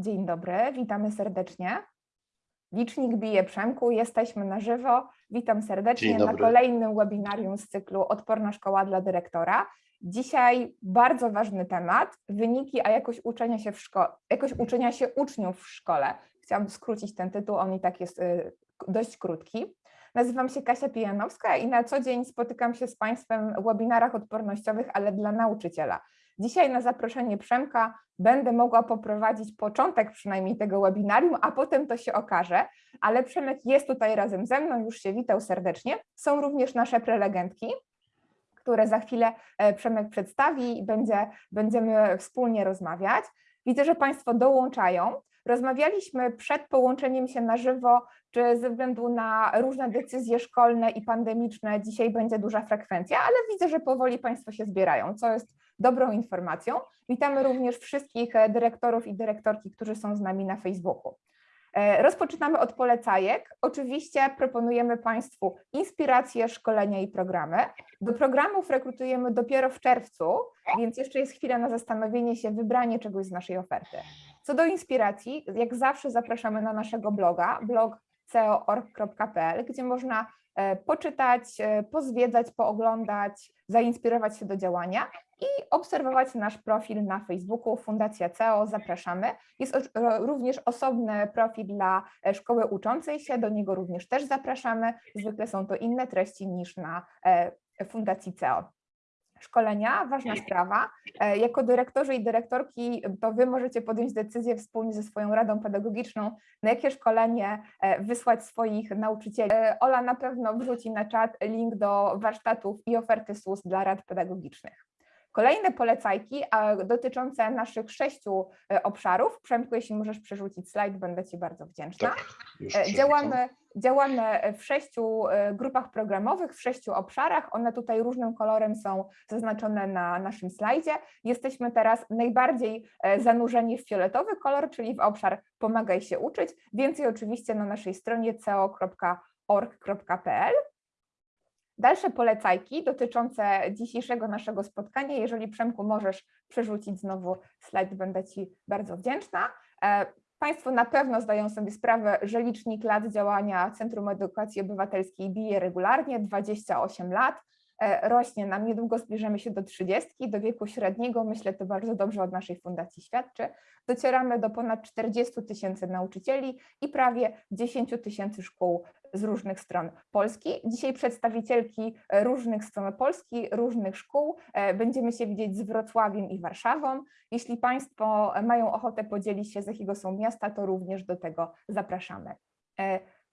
Dzień dobry, witamy serdecznie. Licznik bije Przemku, jesteśmy na żywo. Witam serdecznie na kolejnym webinarium z cyklu Odporna Szkoła dla Dyrektora. Dzisiaj bardzo ważny temat, wyniki, a jakość uczenia się w szkole, jakość uczenia się uczniów w szkole. Chciałam skrócić ten tytuł, on i tak jest y, dość krótki. Nazywam się Kasia Pijanowska i na co dzień spotykam się z Państwem w webinarach odpornościowych, ale dla nauczyciela. Dzisiaj na zaproszenie Przemka będę mogła poprowadzić początek przynajmniej tego webinarium, a potem to się okaże, ale Przemek jest tutaj razem ze mną, już się witał serdecznie. Są również nasze prelegentki, które za chwilę e, Przemek przedstawi i będzie, będziemy wspólnie rozmawiać. Widzę, że Państwo dołączają. Rozmawialiśmy przed połączeniem się na żywo, czy ze względu na różne decyzje szkolne i pandemiczne dzisiaj będzie duża frekwencja, ale widzę, że powoli Państwo się zbierają, co jest dobrą informacją. Witamy również wszystkich e, dyrektorów i dyrektorki, którzy są z nami na Facebooku. E, Rozpoczynamy od polecajek. Oczywiście proponujemy Państwu inspiracje, szkolenia i programy. Do programów rekrutujemy dopiero w czerwcu, więc jeszcze jest chwila na zastanowienie się, wybranie czegoś z naszej oferty. Co do inspiracji, jak zawsze zapraszamy na naszego bloga, blog ceo.org.pl, gdzie można poczytać, e, pozwiedzać, pooglądać, zainspirować się do działania i obserwować nasz profil na Facebooku Fundacja CEO. Zapraszamy. Jest również osobny profil dla e, szkoły uczącej się, do niego również też zapraszamy. Zwykle są to inne treści niż na e, Fundacji CEO. Szkolenia, ważna sprawa. E, Jako dyrektorzy i dyrektorki to Wy możecie podjąć decyzję wspólnie ze swoją radą pedagogiczną, na jakie szkolenie e, wysłać swoich nauczycieli. E, Ola na pewno wrzuci na czat link do warsztatów i oferty SUS dla rad pedagogicznych. Kolejne polecajki dotyczące naszych sześciu e, obszarów. Przemku, jeśli możesz przerzucić slajd, będę Ci bardzo wdzięczna. Tak, E. Działamy, działamy w sześciu e, grupach programowych, w sześciu obszarach. One tutaj różnym kolorem są zaznaczone na naszym slajdzie. Jesteśmy teraz najbardziej zanurzeni w fioletowy kolor, czyli w obszar Pomagaj się uczyć. Więcej oczywiście na naszej stronie co.org.pl. Dalsze polecajki dotyczące dzisiejszego naszego spotkania. Jeżeli Przemku możesz przerzucić znowu slajd, będę Ci bardzo wdzięczna. E, Państwo na pewno zdają sobie sprawę, że licznik lat działania Centrum Edukacji Obywatelskiej bije regularnie, 28 lat, e, rośnie nam, niedługo zbliżymy się do 30, do wieku średniego, myślę to bardzo dobrze od naszej fundacji świadczy. Docieramy do ponad 40 tysięcy nauczycieli i prawie 10 tysięcy szkół z różnych stron Polski. Dzisiaj przedstawicielki e, różnych stron Polski, różnych szkół. e, Będziemy się widzieć z Wrocławiem i Warszawą. Jeśli Państwo mają ochotę podzielić się, z jakiego są miasta, to również do tego zapraszamy.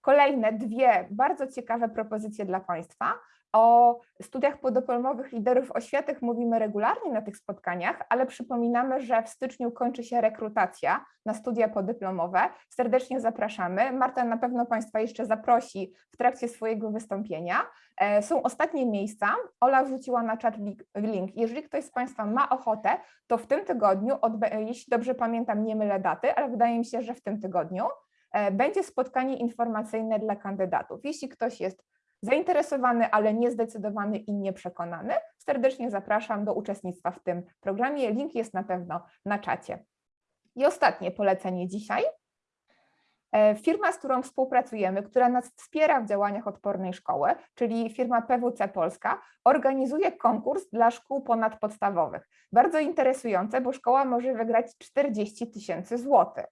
Kolejne dwie bardzo ciekawe propozycje dla Państwa. O studiach podyplomowych liderów oświaty mówimy regularnie na tych spotkaniach, ale przypominamy, że w styczniu kończy się rekrutacja na studia podyplomowe. Serdecznie zapraszamy. Marta na pewno Państwa jeszcze zaprosi w trakcie swojego wystąpienia. E, Są ostatnie miejsca. Ola wrzuciła na czat link-. Jeżeli ktoś z Państwa ma ochotę, to w tym tygodniu, jeśli dobrze pamiętam, nie mylę daty, ale wydaje mi się, że w tym tygodniu będzie spotkanie informacyjne dla kandydatów. Jeśli ktoś jest zainteresowany, ale niezdecydowany i nieprzekonany, serdecznie zapraszam do uczestnictwa w tym programie. Link jest na pewno na czacie. I ostatnie polecenie dzisiaj. E, Firma, z którą współpracujemy, która nas wspiera w działaniach odpornej szkoły, czyli firma PWC Polska, organizuje konkurs dla szkół ponadpodstawowych. Bardzo interesujące, bo szkoła może wygrać 40 tysięcy złotych.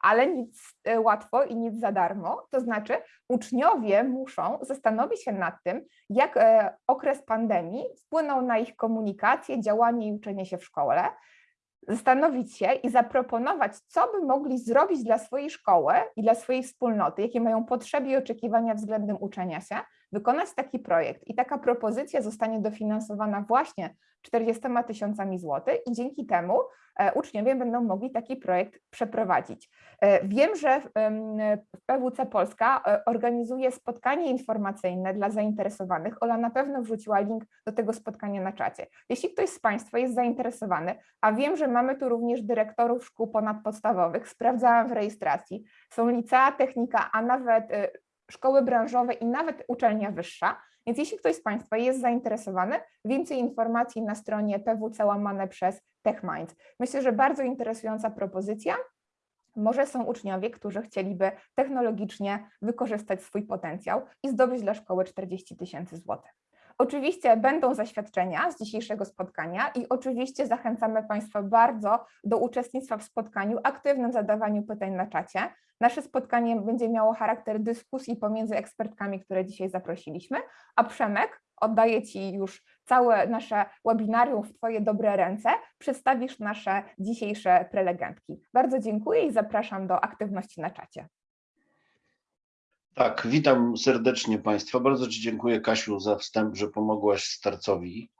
Ale nic e, łatwo i nic za darmo, to znaczy uczniowie muszą zastanowić się nad tym, jak e, okres pandemii wpłynął na ich komunikację, działanie i uczenie się w szkole, zastanowić się i zaproponować, co by mogli zrobić dla swojej szkoły i dla swojej wspólnoty, jakie mają potrzeby i oczekiwania względem uczenia się, wykonać taki projekt. I taka propozycja zostanie dofinansowana właśnie 40 tysiącami złotych i dzięki temu e, uczniowie będą mogli taki projekt przeprowadzić. E, Wiem, że PWC Polska e, organizuje spotkanie informacyjne dla zainteresowanych. Ola na pewno wrzuciła link do tego spotkania na czacie. Jeśli ktoś z Państwa jest zainteresowany, a wiem, że mamy tu również dyrektorów szkół ponadpodstawowych, sprawdzałam w rejestracji, są licea, technika, a nawet szkoły branżowe i nawet uczelnia wyższa. Więc jeśli ktoś z Państwa jest zainteresowany, więcej informacji na stronie PWC łamane przez TechMinds. Myślę, że bardzo interesująca propozycja. Może są uczniowie, którzy chcieliby technologicznie wykorzystać swój potencjał i zdobyć dla szkoły 40 tysięcy złotych. Oczywiście będą zaświadczenia z dzisiejszego spotkania i oczywiście zachęcamy Państwa bardzo do uczestnictwa w spotkaniu, aktywnym zadawaniu pytań na czacie. Nasze spotkanie będzie miało charakter dyskusji pomiędzy ekspertkami, które dzisiaj zaprosiliśmy, a Przemek, oddaję Ci już całe nasze webinarium w Twoje dobre ręce, przedstawisz nasze dzisiejsze prelegentki. Bardzo dziękuję i zapraszam do aktywności na czacie. Tak, witam serdecznie Państwa. Bardzo Ci dziękuję, Kasiu, za wstęp, że pomogłaś starcowi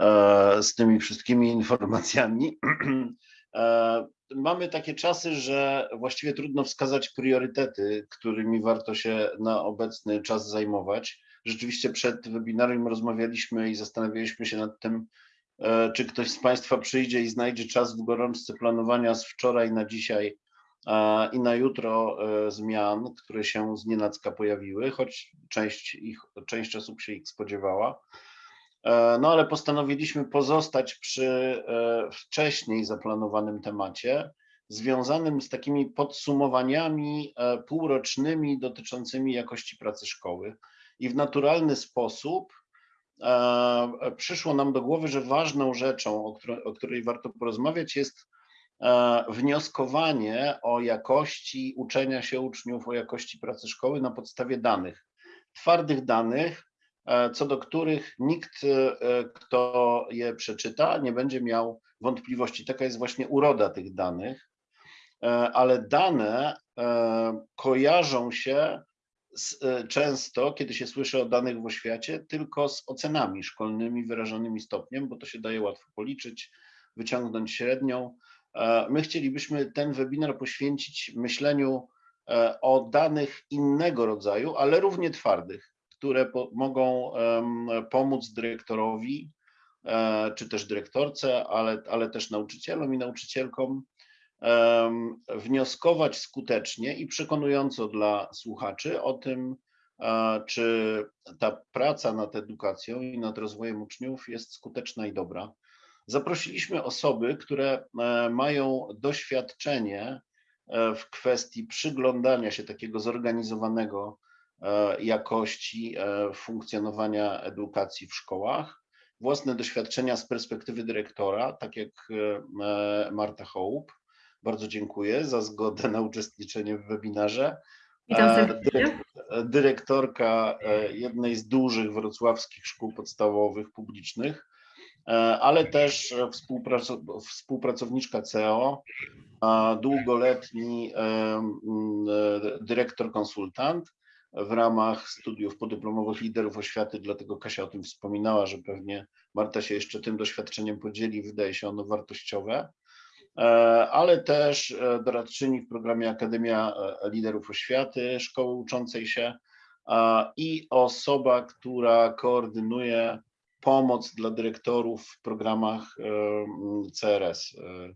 e, z tymi wszystkimi informacjami. E, mamy takie czasy, że właściwie trudno wskazać priorytety, którymi warto się na obecny czas zajmować. Rzeczywiście przed webinarem rozmawialiśmy i zastanawialiśmy się nad tym, e, czy ktoś z Państwa przyjdzie i znajdzie czas w gorączce planowania z wczoraj na dzisiaj i na jutro e, zmian, które się z nienacka pojawiły, choć część, ich, część osób się ich spodziewała. E, no ale postanowiliśmy pozostać przy e, wcześniej zaplanowanym temacie, związanym z takimi podsumowaniami półrocznymi dotyczącymi jakości pracy szkoły. I w naturalny sposób przyszło nam do głowy, że ważną rzeczą, o której, o której warto porozmawiać, jest E, wnioskowanie o jakości uczenia się uczniów, o jakości pracy szkoły na podstawie danych, twardych danych, e, co do których nikt, e, kto je przeczyta, nie będzie miał wątpliwości. Taka jest właśnie uroda tych danych, ale dane kojarzą się z, często, kiedy się słyszy o danych w oświacie, tylko z ocenami szkolnymi wyrażonymi stopniem, bo to się daje łatwo policzyć, wyciągnąć średnią. E, my chcielibyśmy ten webinar poświęcić myśleniu e, o danych innego rodzaju, ale równie twardych, które mogą pomóc dyrektorowi, e, czy też dyrektorce, ale, ale też nauczycielom i nauczycielkom wnioskować skutecznie i przekonująco dla słuchaczy o tym, czy ta praca nad edukacją i nad rozwojem uczniów jest skuteczna i dobra. Zaprosiliśmy osoby, które e, mają doświadczenie e, w kwestii przyglądania się takiego zorganizowanego e, jakości funkcjonowania edukacji w szkołach, własne doświadczenia z perspektywy dyrektora, tak jak Marta Hołb. Bardzo dziękuję za zgodę na uczestniczenie w webinarze. Dyrektorka jednej z dużych wrocławskich szkół podstawowych publicznych, ale też współpracowniczka CEO, długoletni dyrektor konsultant w ramach studiów podyplomowych liderów oświaty, dlatego Kasia o tym wspominała, że pewnie Marta się jeszcze tym doświadczeniem podzieli, wydaje się ono wartościowe, e, ale też e, doradczyni w programie Akademia Liderów Oświaty, szkoły uczącej się i osoba, która koordynuje pomoc dla dyrektorów w programach CRS, e,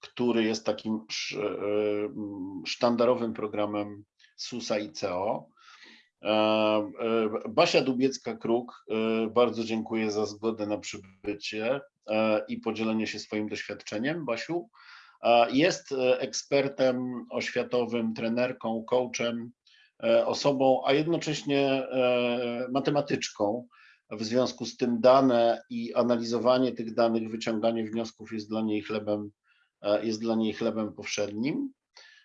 który jest takim e, sztandarowym programem SUSA i CO. E, Basia Dubiecka-Kruk, bardzo dziękuję za zgodę na przybycie i podzielenie się swoim doświadczeniem. Basiu, jest ekspertem oświatowym, trenerką, coachem, osobą, a jednocześnie matematyczką, w związku z tym dane i analizowanie tych danych, wyciąganie wniosków jest dla niej chlebem, e, jest dla niej chlebem powszednim.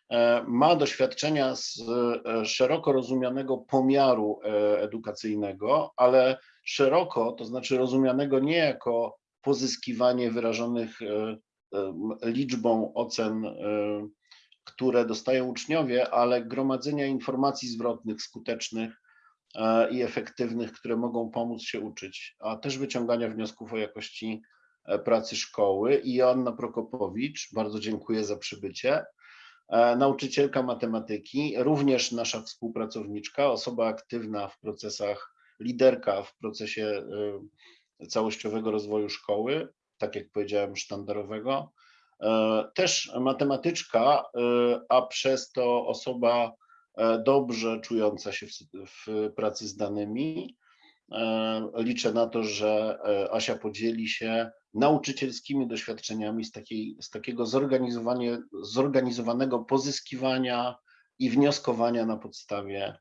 E, ma doświadczenia z e, szeroko rozumianego pomiaru edukacyjnego, ale szeroko, to znaczy rozumianego nie jako pozyskiwanie wyrażonych liczbą ocen, które dostają uczniowie, ale gromadzenia informacji zwrotnych, skutecznych, i efektywnych, które mogą pomóc się uczyć, a też wyciągania wniosków o jakości e, pracy szkoły. I Joanna Prokopowicz, bardzo dziękuję za przybycie. E, nauczycielka matematyki, również nasza współpracowniczka, osoba aktywna w procesach, liderka w procesie całościowego rozwoju szkoły, tak jak powiedziałem, sztandarowego. Też matematyczka, a przez to osoba E, dobrze czująca się w, w pracy z danymi e, liczę na to, że e, Asia podzieli się nauczycielskimi doświadczeniami z, takiej, z takiego zorganizowanego pozyskiwania i wnioskowania na podstawie,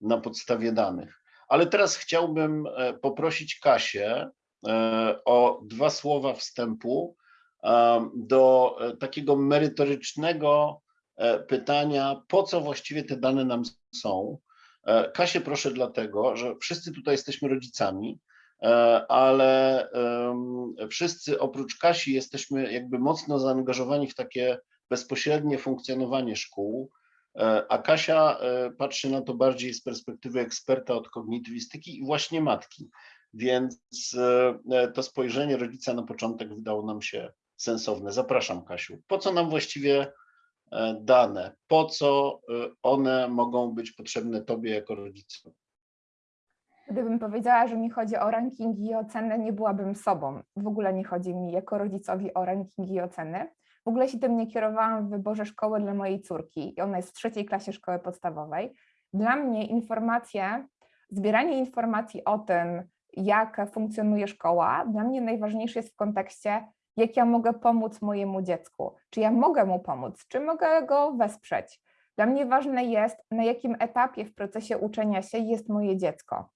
na podstawie danych. Ale teraz chciałbym e, poprosić Kasię e, o dwa słowa wstępu e, do e, takiego merytorycznego e, pytania, po co właściwie te dane nam są. E, Kasię proszę dlatego, że wszyscy tutaj jesteśmy rodzicami, e, ale wszyscy oprócz Kasi jesteśmy jakby mocno zaangażowani w takie bezpośrednie funkcjonowanie szkół, e, a Kasia e, patrzy na to bardziej z perspektywy eksperta od kognitywistyki i właśnie matki. Więc e, e, to spojrzenie rodzica na początek wydało nam się sensowne. Zapraszam, Kasiu. Po co nam właściwie e, dane? Po co e, one mogą być potrzebne Tobie jako rodzicu? Gdybym powiedziała, że mi chodzi o rankingi i oceny, nie byłabym sobą. W ogóle nie chodzi mi jako rodzicowi o rankingi i oceny. W ogóle się tym nie kierowałam w wyborze szkoły dla mojej córki i ona jest w trzeciej klasie szkoły podstawowej. Dla mnie informacje, zbieranie informacji o tym, jak funkcjonuje szkoła, dla mnie najważniejsze jest w kontekście, jak ja mogę pomóc mojemu dziecku, czy ja mogę mu pomóc, czy mogę go wesprzeć. Dla mnie ważne jest, na jakim etapie w procesie uczenia się jest moje dziecko.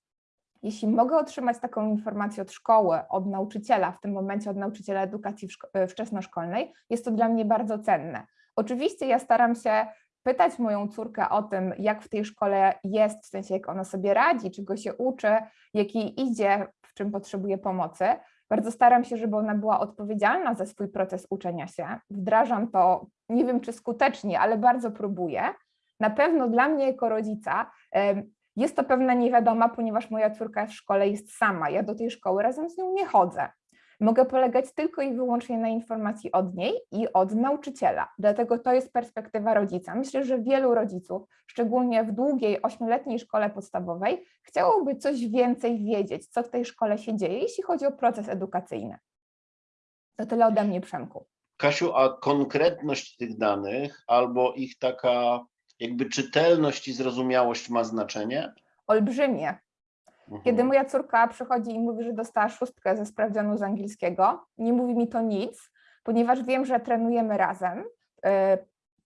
Jeśli mogę otrzymać taką informację od szkoły, od nauczyciela, w tym momencie od nauczyciela edukacji e, wczesnoszkolnej, jest to dla mnie bardzo cenne. Oczywiście ja staram się pytać moją córkę o tym, jak w tej szkole jest, w sensie jak ona sobie radzi, czego się uczy, jak jej idzie, w czym potrzebuje pomocy. Bardzo staram się, żeby ona była odpowiedzialna za swój proces uczenia się. Wdrażam to, nie wiem czy skutecznie, ale bardzo próbuję. Na pewno dla mnie jako rodzica jest to pewna niewiadoma, ponieważ moja córka w szkole jest sama. Ja do tej szkoły razem z nią nie chodzę. Mogę polegać tylko i wyłącznie na informacji od niej i od nauczyciela. Dlatego to jest perspektywa rodzica. Myślę, że wielu rodziców, szczególnie w długiej ośmioletniej szkole podstawowej, chciałoby coś więcej wiedzieć, co w tej szkole się dzieje, jeśli chodzi o proces edukacyjny. To tyle ode mnie, Przemku. Kasiu, a konkretność tych danych albo ich taka jakby czytelność i zrozumiałość ma znaczenie? Olbrzymie. Mhm. Kiedy moja córka przychodzi i mówi, że dostała szóstkę ze sprawdzianu z angielskiego, nie mówi mi to nic, ponieważ wiem, że trenujemy razem, y,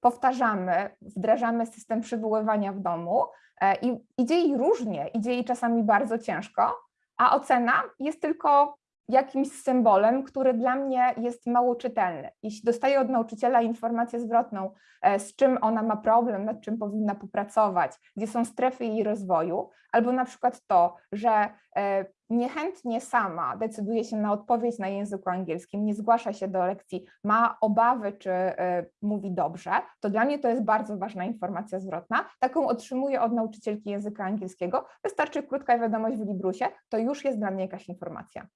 powtarzamy, wdrażamy system przywoływania w domu e, i idzie jej różnie, idzie jej czasami bardzo ciężko, a ocena jest tylko jakimś symbolem, który dla mnie jest mało czytelny. Jeśli dostaję od nauczyciela informację zwrotną, e, z czym ona ma problem, nad czym powinna popracować, gdzie są strefy jej rozwoju, albo na przykład to, że e, niechętnie sama decyduje się na odpowiedź na języku angielskim, nie zgłasza się do lekcji, ma obawy, czy e, mówi dobrze, to dla mnie to jest bardzo ważna informacja zwrotna. Taką otrzymuję od nauczycielki języka angielskiego. Wystarczy krótka wiadomość w Librusie, to już jest dla mnie jakaś informacja.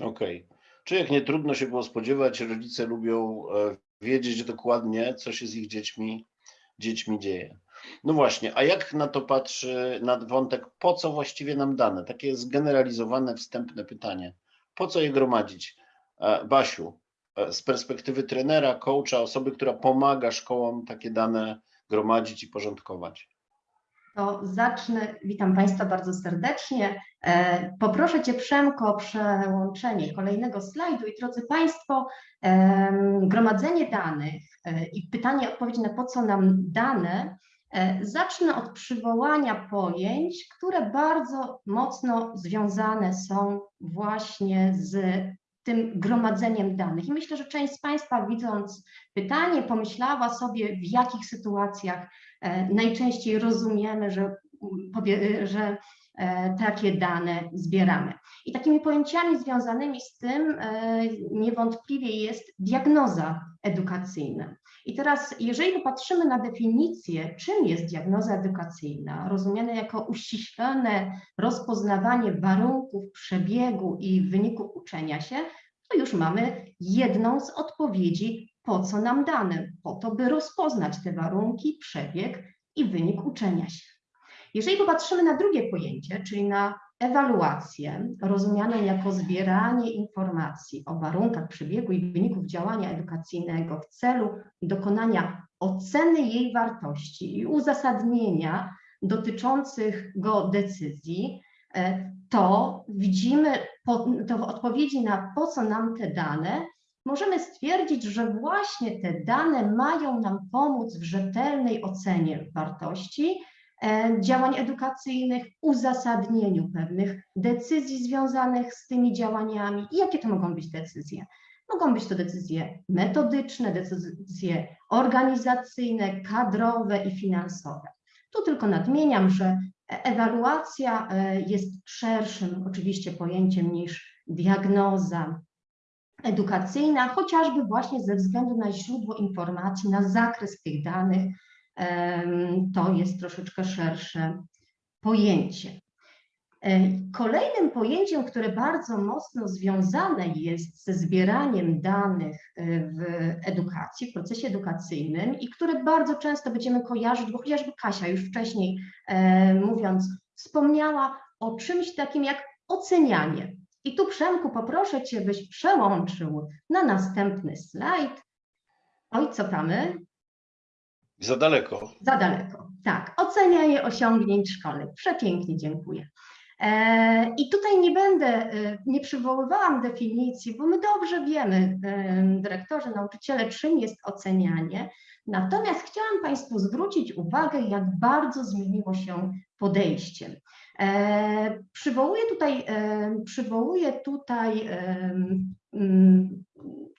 Okej. Czy jak nie trudno się było spodziewać, rodzice lubią e, wiedzieć dokładnie, co się z ich dziećmi, dziećmi dzieje. No właśnie, a jak na to patrzy na wątek, po co właściwie nam dane? Takie zgeneralizowane, wstępne pytanie. Po co je gromadzić? E, Basiu, e, z perspektywy trenera, coacha, osoby, która pomaga szkołom takie dane gromadzić i porządkować. To zacznę. Witam Państwa bardzo serdecznie. E, Poproszę Cię, Przemko, o przełączenie kolejnego slajdu. I drodzy Państwo, gromadzenie danych e, i pytanie, odpowiedź na po co nam dane, e, zacznę od przywołania pojęć, które bardzo mocno związane są właśnie z tym gromadzeniem danych. I myślę, że część z Państwa, widząc pytanie, pomyślała sobie, w jakich sytuacjach e, najczęściej rozumiemy, że, mm, powie- że e, takie dane zbieramy. I takimi pojęciami związanymi z tym e, niewątpliwie jest diagnoza edukacyjna. I teraz, jeżeli popatrzymy na definicję, czym jest diagnoza edukacyjna, rozumiane jako uściślone rozpoznawanie warunków przebiegu i wyników uczenia się, to już mamy jedną z odpowiedzi, po co nam dane, po to, by rozpoznać te warunki, przebieg i wynik uczenia się. Jeżeli popatrzymy na drugie pojęcie, czyli na ewaluację, rozumianą jako zbieranie informacji o warunkach przebiegu i wyników działania edukacyjnego w celu dokonania oceny jej wartości i uzasadnienia dotyczących go decyzji, e, to widzimy, to w odpowiedzi na po co nam te dane, możemy stwierdzić, że właśnie te dane mają nam pomóc w rzetelnej ocenie wartości działań edukacyjnych, uzasadnieniu pewnych decyzji związanych z tymi działaniami. I jakie to mogą być decyzje? Mogą być to decyzje metodyczne, decyzje organizacyjne, kadrowe i finansowe. Tu tylko nadmieniam, że ewaluacja e, jest szerszym oczywiście pojęciem niż diagnoza edukacyjna, chociażby właśnie ze względu na źródło informacji, na zakres tych danych, to jest troszeczkę szersze pojęcie. E, Kolejnym pojęciem, które bardzo mocno związane jest ze zbieraniem danych e, w edukacji, w procesie edukacyjnym i które bardzo często będziemy kojarzyć, bo chociażby Kasia już wcześniej e, mówiąc, wspomniała o czymś takim jak ocenianie. I tu Przemku poproszę Cię, byś przełączył na następny slajd. Oj, cofamy. Za daleko. Za daleko. Tak, ocenianie osiągnięć szkolnych. Przepięknie, dziękuję. E, I tutaj nie będę, e, nie przywoływałam definicji, bo my dobrze wiemy, e, dyrektorzy, nauczyciele, czym jest ocenianie. Natomiast chciałam Państwu zwrócić uwagę, jak bardzo zmieniło się podejście. Przywołuję tutaj, przywołuję tutaj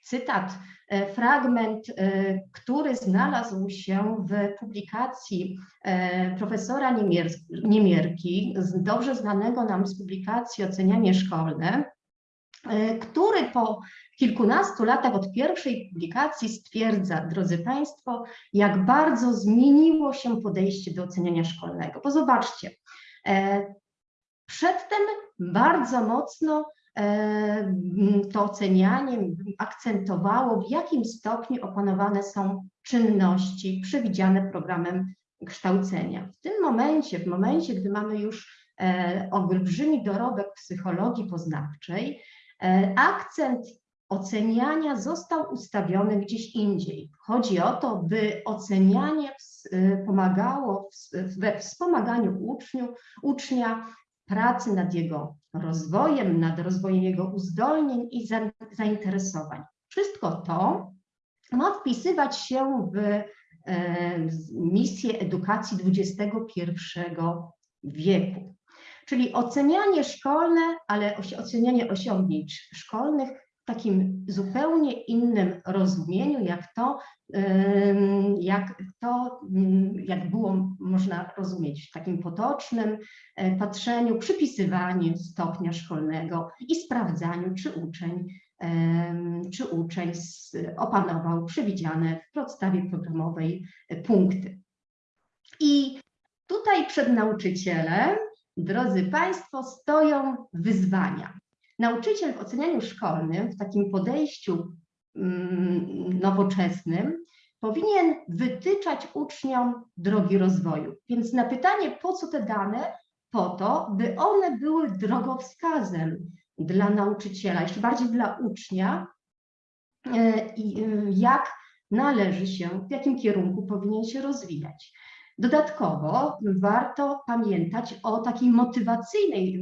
cytat, e, fragment, e, który znalazł się w publikacji e, profesora Niemier- Niemierki, dobrze znanego nam z publikacji Ocenianie szkolne, który po kilkunastu latach od pierwszej publikacji stwierdza, drodzy Państwo, jak bardzo zmieniło się podejście do oceniania szkolnego. Bo zobaczcie, przedtem bardzo mocno to ocenianie akcentowało, w jakim stopniu opanowane są czynności przewidziane programem kształcenia. W tym momencie, w momencie, gdy mamy już e, olbrzymi dorobek psychologii poznawczej, e, akcent oceniania został ustawiony gdzieś indziej. Chodzi o to, by ocenianie y, pomagało we wspomaganiu uczniu, ucznia pracy nad jego rozwojem, nad rozwojem jego uzdolnień i za, zainteresowań. Wszystko to ma wpisywać się w e, misję edukacji XXI wieku. Czyli ocenianie szkolne, ale ocenianie osiągnięć szkolnych takim zupełnie innym rozumieniu, jak to, jak to, jak było można rozumieć w takim potocznym e, patrzeniu, przypisywaniu stopnia szkolnego i sprawdzaniu, czy uczeń, czy uczeń opanował przewidziane w podstawie programowej e, punkty. I tutaj przed nauczycielem, drodzy Państwo, stoją wyzwania. Nauczyciel w ocenianiu szkolnym, w takim podejściu mm, nowoczesnym, powinien wytyczać uczniom drogi rozwoju. Więc na pytanie, po co te dane? Po to, by one były drogowskazem dla nauczyciela, jeszcze bardziej dla ucznia, e, e, jak należy się, w jakim kierunku powinien się rozwijać. Dodatkowo warto pamiętać o takiej motywacyjnej,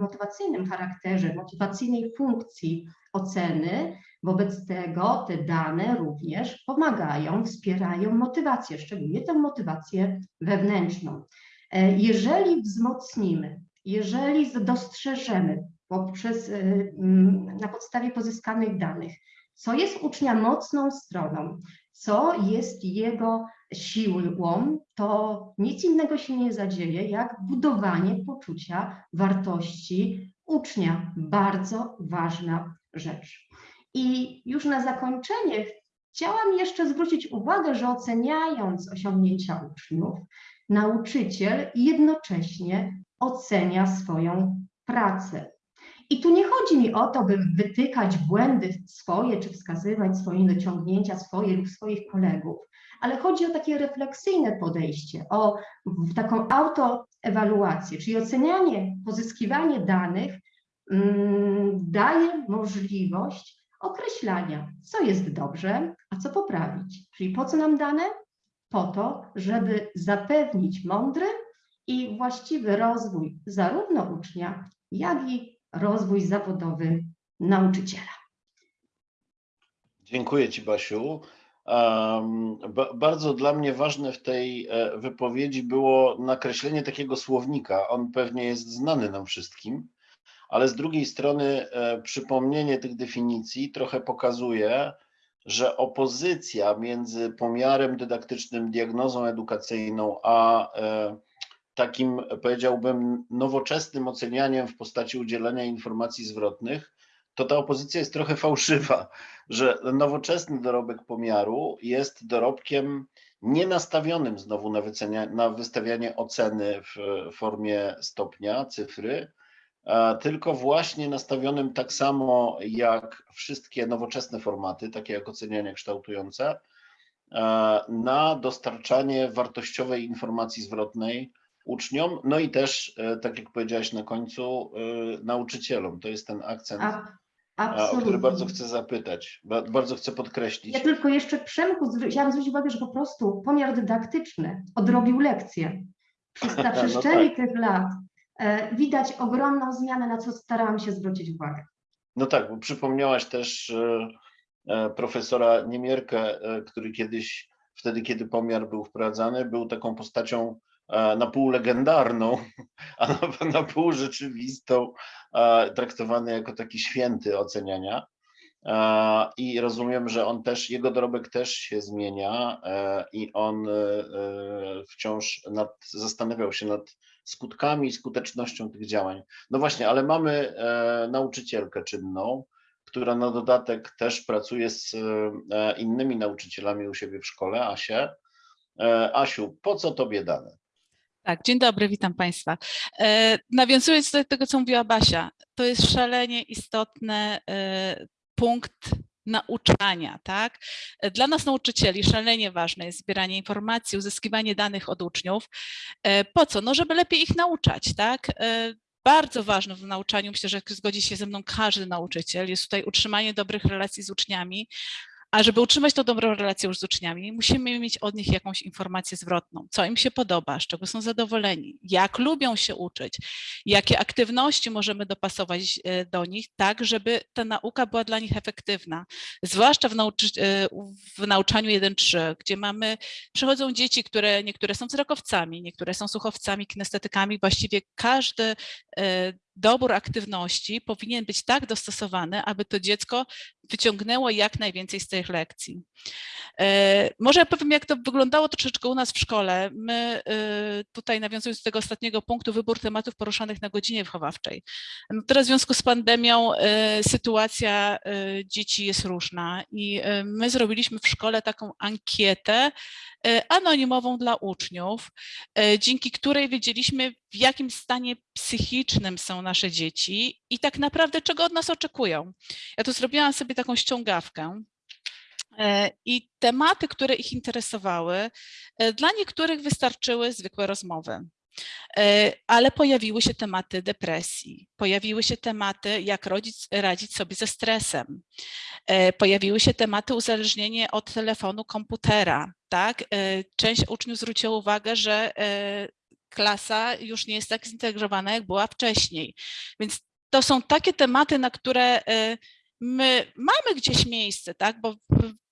motywacyjnym charakterze, motywacyjnej funkcji oceny. Wobec tego te dane również pomagają, wspierają motywację, szczególnie tę motywację wewnętrzną. E, Jeżeli wzmocnimy, jeżeli dostrzeżemy poprzez, e, na podstawie pozyskanych danych, co jest ucznia mocną stroną, co jest jego siłą, to nic innego się nie zadzieje, jak budowanie poczucia wartości ucznia. Bardzo ważna rzecz. I już na zakończenie chciałam jeszcze zwrócić uwagę, że oceniając osiągnięcia uczniów, nauczyciel jednocześnie ocenia swoją pracę. I tu nie chodzi mi o to, by wytykać błędy swoje, czy wskazywać swoje niedociągnięcia swoje lub swoich kolegów, ale chodzi o takie refleksyjne podejście, o taką autoewaluację, czyli ocenianie, pozyskiwanie danych mm, daje możliwość określania, co jest dobrze, a co poprawić. Czyli po co nam dane? Po to, żeby zapewnić mądry i właściwy rozwój zarówno ucznia, jak i rozwój zawodowy nauczyciela. Dziękuję Ci, Basiu. Um, ba, bardzo dla mnie ważne w tej e, wypowiedzi było nakreślenie takiego słownika. On pewnie jest znany nam wszystkim, ale z drugiej strony e, przypomnienie tych definicji trochę pokazuje, że opozycja między pomiarem dydaktycznym, diagnozą edukacyjną, a e, takim, powiedziałbym, nowoczesnym ocenianiem w postaci udzielania informacji zwrotnych, to ta opozycja jest trochę fałszywa, że nowoczesny dorobek pomiaru jest dorobkiem nienastawionym znowu na, wycenia, na wystawianie oceny w formie stopnia, cyfry, tylko właśnie nastawionym tak samo jak wszystkie nowoczesne formaty, takie jak ocenianie kształtujące, na dostarczanie wartościowej informacji zwrotnej uczniom, no i też, e, tak jak powiedziałaś na końcu, e, nauczycielom. To jest ten akcent, A, o który bardzo chcę zapytać, ba- bardzo chcę podkreślić. Ja tylko jeszcze Przemku chciałam zwrócić uwagę, że po prostu pomiar dydaktyczny odrobił lekcję. Przez na No tak. tych lat e, widać ogromną zmianę, na co starałam się zwrócić uwagę. No tak, bo przypomniałaś też profesora Niemierkę, który kiedyś, wtedy kiedy pomiar był wprowadzany, był taką postacią na pół legendarną, a na, na pół rzeczywistą, e, traktowany jako taki święty oceniania. E, I rozumiem, że on też, jego dorobek też się zmienia e, i on e, e, wciąż nad, zastanawiał się nad skutkami i skutecznością tych działań. No właśnie, ale mamy e, nauczycielkę czynną, która na dodatek też pracuje z e, innymi nauczycielami u siebie w szkole, Asię. E, Asiu, po co tobie dane? Tak, dzień dobry, witam Państwa. E, Nawiązując do tego, co mówiła Basia, to jest szalenie istotny e, punkt nauczania, tak? E, Dla nas nauczycieli szalenie ważne jest zbieranie informacji, uzyskiwanie danych od uczniów. Po co? No, żeby lepiej ich nauczać, tak? Bardzo ważne w nauczaniu, myślę, że zgodzi się ze mną każdy nauczyciel, jest tutaj utrzymanie dobrych relacji z uczniami, a żeby utrzymać tą dobrą relację już z uczniami, musimy mieć od nich jakąś informację zwrotną, co im się podoba, z czego są zadowoleni, jak lubią się uczyć, jakie aktywności możemy dopasować e, do nich, tak żeby ta nauka była dla nich efektywna. Zwłaszcza w, nauczy, e, w nauczaniu 1-3, gdzie mamy, przychodzą dzieci, które niektóre są wzrokowcami, niektóre są słuchowcami, kinestetykami, właściwie każdy e, dobór aktywności powinien być tak dostosowany, aby to dziecko wyciągnęło jak najwięcej z tych lekcji. E, Może ja powiem, jak to wyglądało troszeczkę u nas w szkole. My e, tutaj nawiązując do tego ostatniego punktu, wybór tematów poruszanych na godzinie wychowawczej. No teraz w związku z pandemią e, sytuacja dzieci jest różna i my zrobiliśmy w szkole taką ankietę anonimową dla uczniów, e, dzięki której wiedzieliśmy, w jakim stanie psychicznym są nasze dzieci i tak naprawdę czego od nas oczekują. Ja tu zrobiłam sobie taką ściągawkę. E, I tematy, które ich interesowały, e, dla niektórych wystarczyły zwykłe rozmowy. E, Ale pojawiły się tematy depresji, pojawiły się tematy, jak rodzic, radzić sobie ze stresem, E, pojawiły się tematy uzależnienie od telefonu, komputera. Tak? E, Część uczniów zwróciła uwagę, że klasa już nie jest tak zintegrowana, jak była wcześniej. Więc to są takie tematy, na które my mamy gdzieś miejsce, tak? Bo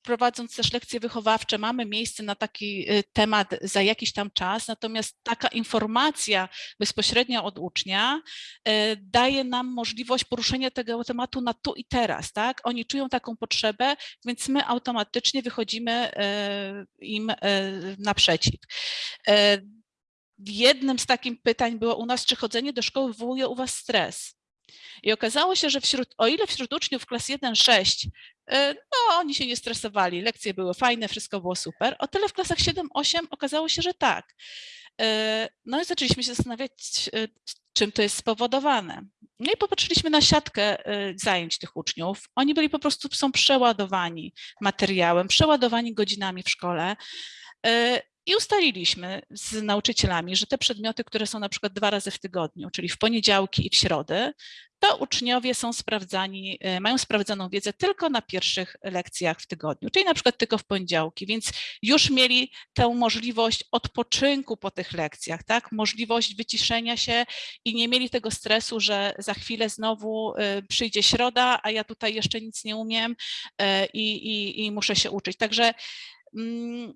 prowadząc też lekcje wychowawcze, mamy miejsce na taki y, temat za jakiś tam czas, natomiast taka informacja bezpośrednio od ucznia y, daje nam możliwość poruszenia tego tematu na tu i teraz, tak? Oni czują taką potrzebę, więc my automatycznie wychodzimy y, im naprzeciw. Jednym z takich pytań było u nas, czy chodzenie do szkoły wywołuje u was stres? I okazało się, że wśród, o ile wśród uczniów klas 1-6, y, no oni się nie stresowali, lekcje były fajne, wszystko było super, o tyle w klasach 7-8 okazało się, że tak. Y, No i zaczęliśmy się zastanawiać, y, czym to jest spowodowane. No i popatrzyliśmy na siatkę zajęć tych uczniów. Oni byli po prostu, są przeładowani materiałem, przeładowani godzinami w szkole. I ustaliliśmy z nauczycielami, że te przedmioty, które są na przykład dwa razy w tygodniu, czyli w poniedziałki i w środę, to uczniowie są sprawdzani, e, mają sprawdzoną wiedzę tylko na pierwszych lekcjach w tygodniu, czyli na przykład tylko w poniedziałki, więc już mieli tę możliwość odpoczynku po tych lekcjach, tak? Możliwość wyciszenia się i nie mieli tego stresu, że za chwilę znowu e, przyjdzie środa, a ja tutaj jeszcze nic nie umiem e, i, i, i muszę się uczyć. Także mm,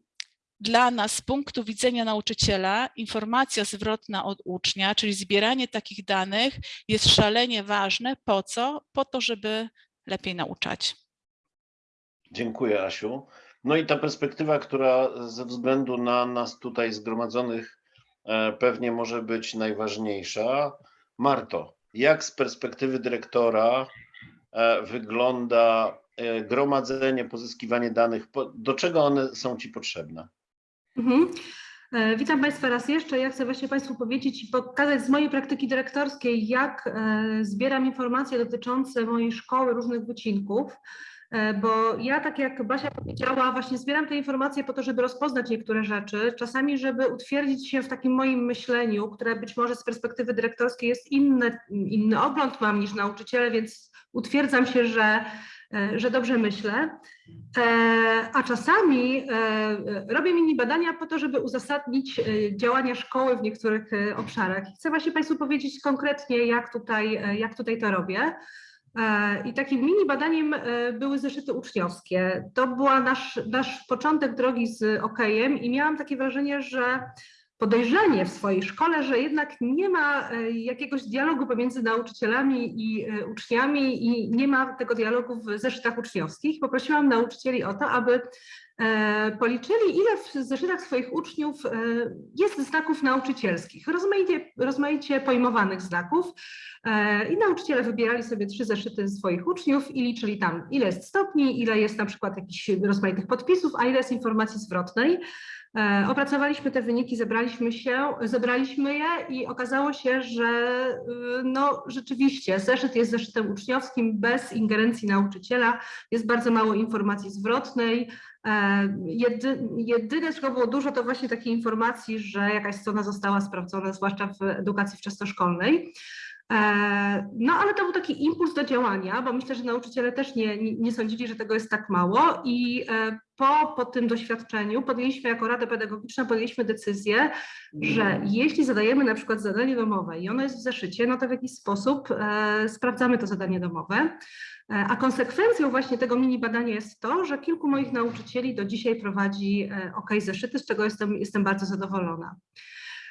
dla nas z punktu widzenia nauczyciela informacja zwrotna od ucznia, czyli zbieranie takich danych jest szalenie ważne. Po co? Po to, żeby lepiej nauczać. Dziękuję, Asiu. No i ta perspektywa, która ze względu na nas tutaj zgromadzonych e, pewnie może być najważniejsza. Marto, jak z perspektywy dyrektora e, wygląda e, gromadzenie, pozyskiwanie danych? Do czego one są Ci potrzebne? Mhm. E, Witam Państwa raz jeszcze. Ja chcę właśnie Państwu powiedzieć i pokazać z mojej praktyki dyrektorskiej, jak e, zbieram informacje dotyczące mojej szkoły, różnych wycinków. E, Bo ja, tak jak Basia powiedziała, właśnie zbieram te informacje po to, żeby rozpoznać niektóre rzeczy, czasami, żeby utwierdzić się w takim moim myśleniu, które być może z perspektywy dyrektorskiej jest inne, inny ogląd mam niż nauczyciele, więc utwierdzam się, że, że dobrze myślę. E, A czasami e, e, robię mini badania po to, żeby uzasadnić e, działania szkoły w niektórych e, obszarach. Chcę właśnie Państwu powiedzieć konkretnie, jak tutaj, e, jak tutaj to robię. E, I takim mini badaniem e, były zeszyty uczniowskie. To była nasz, nasz początek drogi z OKEjem i miałam takie wrażenie, że podejrzenie w swojej szkole, że jednak nie ma e, jakiegoś dialogu pomiędzy nauczycielami i e, uczniami i nie ma tego dialogu w zeszytach uczniowskich. Poprosiłam nauczycieli o to, aby e, policzyli, ile w zeszytach swoich uczniów jest znaków nauczycielskich, rozmaicie, rozmaicie pojmowanych znaków. I nauczyciele wybierali sobie trzy zeszyty swoich uczniów i liczyli tam, ile jest stopni, ile jest na przykład jakichś rozmaitych podpisów, a ile jest informacji zwrotnej. E, Opracowaliśmy te wyniki, zebraliśmy się, zebraliśmy je i okazało się, że y, no rzeczywiście zeszyt jest zeszytem uczniowskim bez ingerencji nauczyciela, jest bardzo mało informacji zwrotnej. E, Jedy, jedyne, czego było dużo, to właśnie takiej informacji, że jakaś strona została sprawdzona, zwłaszcza w edukacji wczesnoszkolnej. E, No, ale to był taki impuls do działania, bo myślę, że nauczyciele też nie, nie, sądzili, że tego jest tak mało i e, po, po tym doświadczeniu podjęliśmy jako Rada Pedagogiczna podjęliśmy decyzję, że jeśli zadajemy na przykład zadanie domowe i ono jest w zeszycie, no to w jakiś sposób e, sprawdzamy to zadanie domowe. A konsekwencją właśnie tego mini badania jest to, że kilku moich nauczycieli do dzisiaj prowadzi OK zeszyty, z czego jestem, jestem bardzo zadowolona.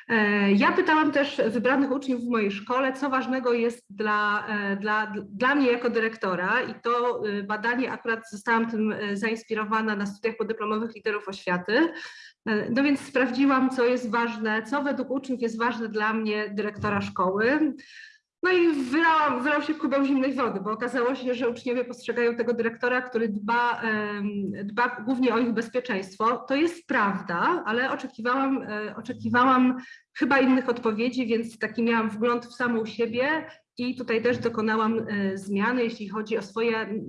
E, Ja pytałam też wybranych uczniów w mojej szkole, co ważnego jest dla, e, dla, dla mnie jako dyrektora i to e, badanie akurat zostałam tym zainspirowana na studiach podyplomowych liderów oświaty. No więc sprawdziłam, co jest ważne, co według uczniów jest ważne dla mnie, dyrektora szkoły. No i wylałam, wylał się kubeł zimnej wody, bo okazało się, że uczniowie postrzegają tego dyrektora, który dba, dba głównie o ich bezpieczeństwo. To jest prawda, ale oczekiwałam, e, oczekiwałam chyba innych odpowiedzi, więc taki miałam wgląd w samą siebie i tutaj też dokonałam e, zmiany, jeśli chodzi o swoje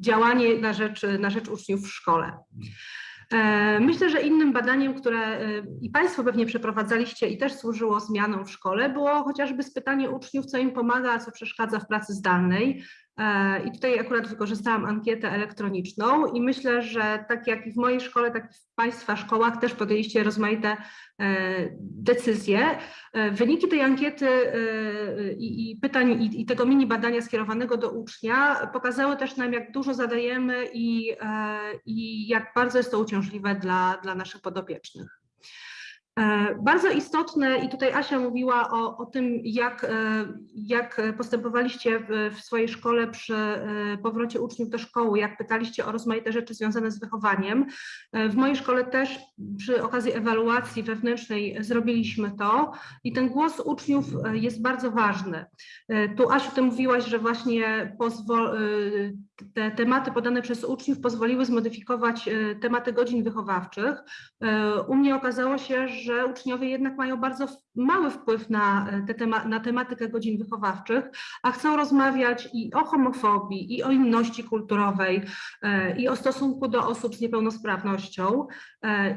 działanie na rzecz, na rzecz uczniów w szkole. E, Myślę, że innym badaniem, które e, i Państwo pewnie przeprowadzaliście i też służyło zmianom w szkole, było chociażby spytanie uczniów, co im pomaga, a co przeszkadza w pracy zdalnej. E, I tutaj akurat wykorzystałam ankietę elektroniczną i myślę, że tak jak i w mojej szkole, tak i w Państwa szkołach też podjęliście rozmaite e, decyzje. E, Wyniki tej ankiety i, pytań i, tego mini badania skierowanego do ucznia pokazały też nam, jak dużo zadajemy i, i jak bardzo jest to uciążliwe dla, dla naszych podopiecznych. E, Bardzo istotne, i tutaj Asia mówiła o, o tym, jak, e, jak postępowaliście w, w swojej szkole przy e, powrocie uczniów do szkoły, jak pytaliście o rozmaite rzeczy związane z wychowaniem. W mojej szkole też przy okazji ewaluacji wewnętrznej zrobiliśmy to i ten głos uczniów jest bardzo ważny. Tu Asiu, ty mówiłaś, że właśnie pozwol, te tematy podane przez uczniów pozwoliły zmodyfikować e, tematy godzin wychowawczych. E, U mnie okazało się, że uczniowie jednak mają bardzo mały wpływ na, e, te tema, na tematykę godzin wychowawczych, a chcą rozmawiać i o homofobii, i o inności kulturowej, i o stosunku do osób z niepełnosprawnością.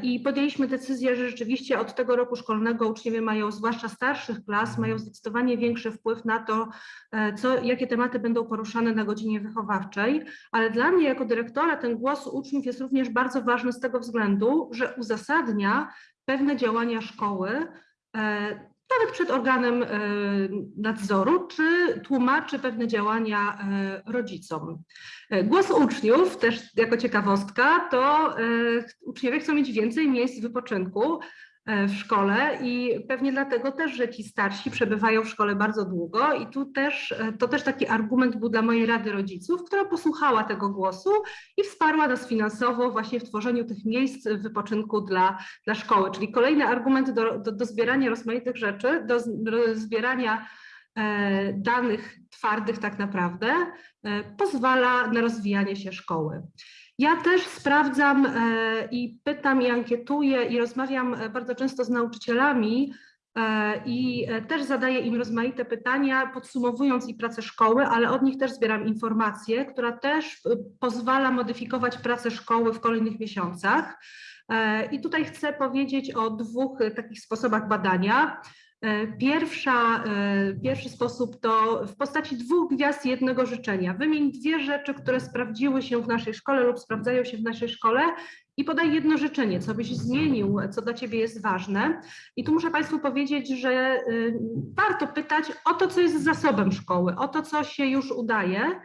I podjęliśmy decyzję, że rzeczywiście od tego roku szkolnego uczniowie mają, zwłaszcza starszych klas, mają zdecydowanie większy wpływ na to, co, jakie tematy będą poruszane na godzinie wychowawczej. Ale dla mnie jako dyrektora ten głos uczniów jest również bardzo ważny z tego względu, że uzasadnia pewne działania szkoły, e, nawet przed organem e, nadzoru, czy tłumaczy pewne działania e, rodzicom. Głos uczniów, też jako ciekawostka, to uczniowie chcą mieć więcej miejsc wypoczynku w szkole i pewnie dlatego też, że ci starsi przebywają w szkole bardzo długo i tu też, e, to też taki argument był dla mojej Rady Rodziców, która posłuchała tego głosu i wsparła nas finansowo właśnie w tworzeniu tych miejsc wypoczynku dla, dla szkoły, czyli kolejny argument do, do, do zbierania rozmaitych rzeczy, do, do zbierania e, danych twardych tak naprawdę, e, pozwala na rozwijanie się szkoły. Ja też sprawdzam e, i pytam i ankietuję i rozmawiam e, bardzo często z nauczycielami e, i też zadaję im rozmaite pytania, podsumowując i pracę szkoły, ale od nich też zbieram informacje, która też pozwala modyfikować pracę szkoły w kolejnych miesiącach. I tutaj chcę powiedzieć o dwóch takich sposobach badania. E, Pierwsza, e, pierwszy sposób to w postaci dwóch gwiazd jednego życzenia. Wymień dwie rzeczy, które sprawdziły się w naszej szkole lub sprawdzają się w naszej szkole i podaj jedno życzenie, co byś zmienił, co dla Ciebie jest ważne. I tu muszę Państwu powiedzieć, że y, warto pytać o to, co jest zasobem szkoły, o to, co się już udaje, e,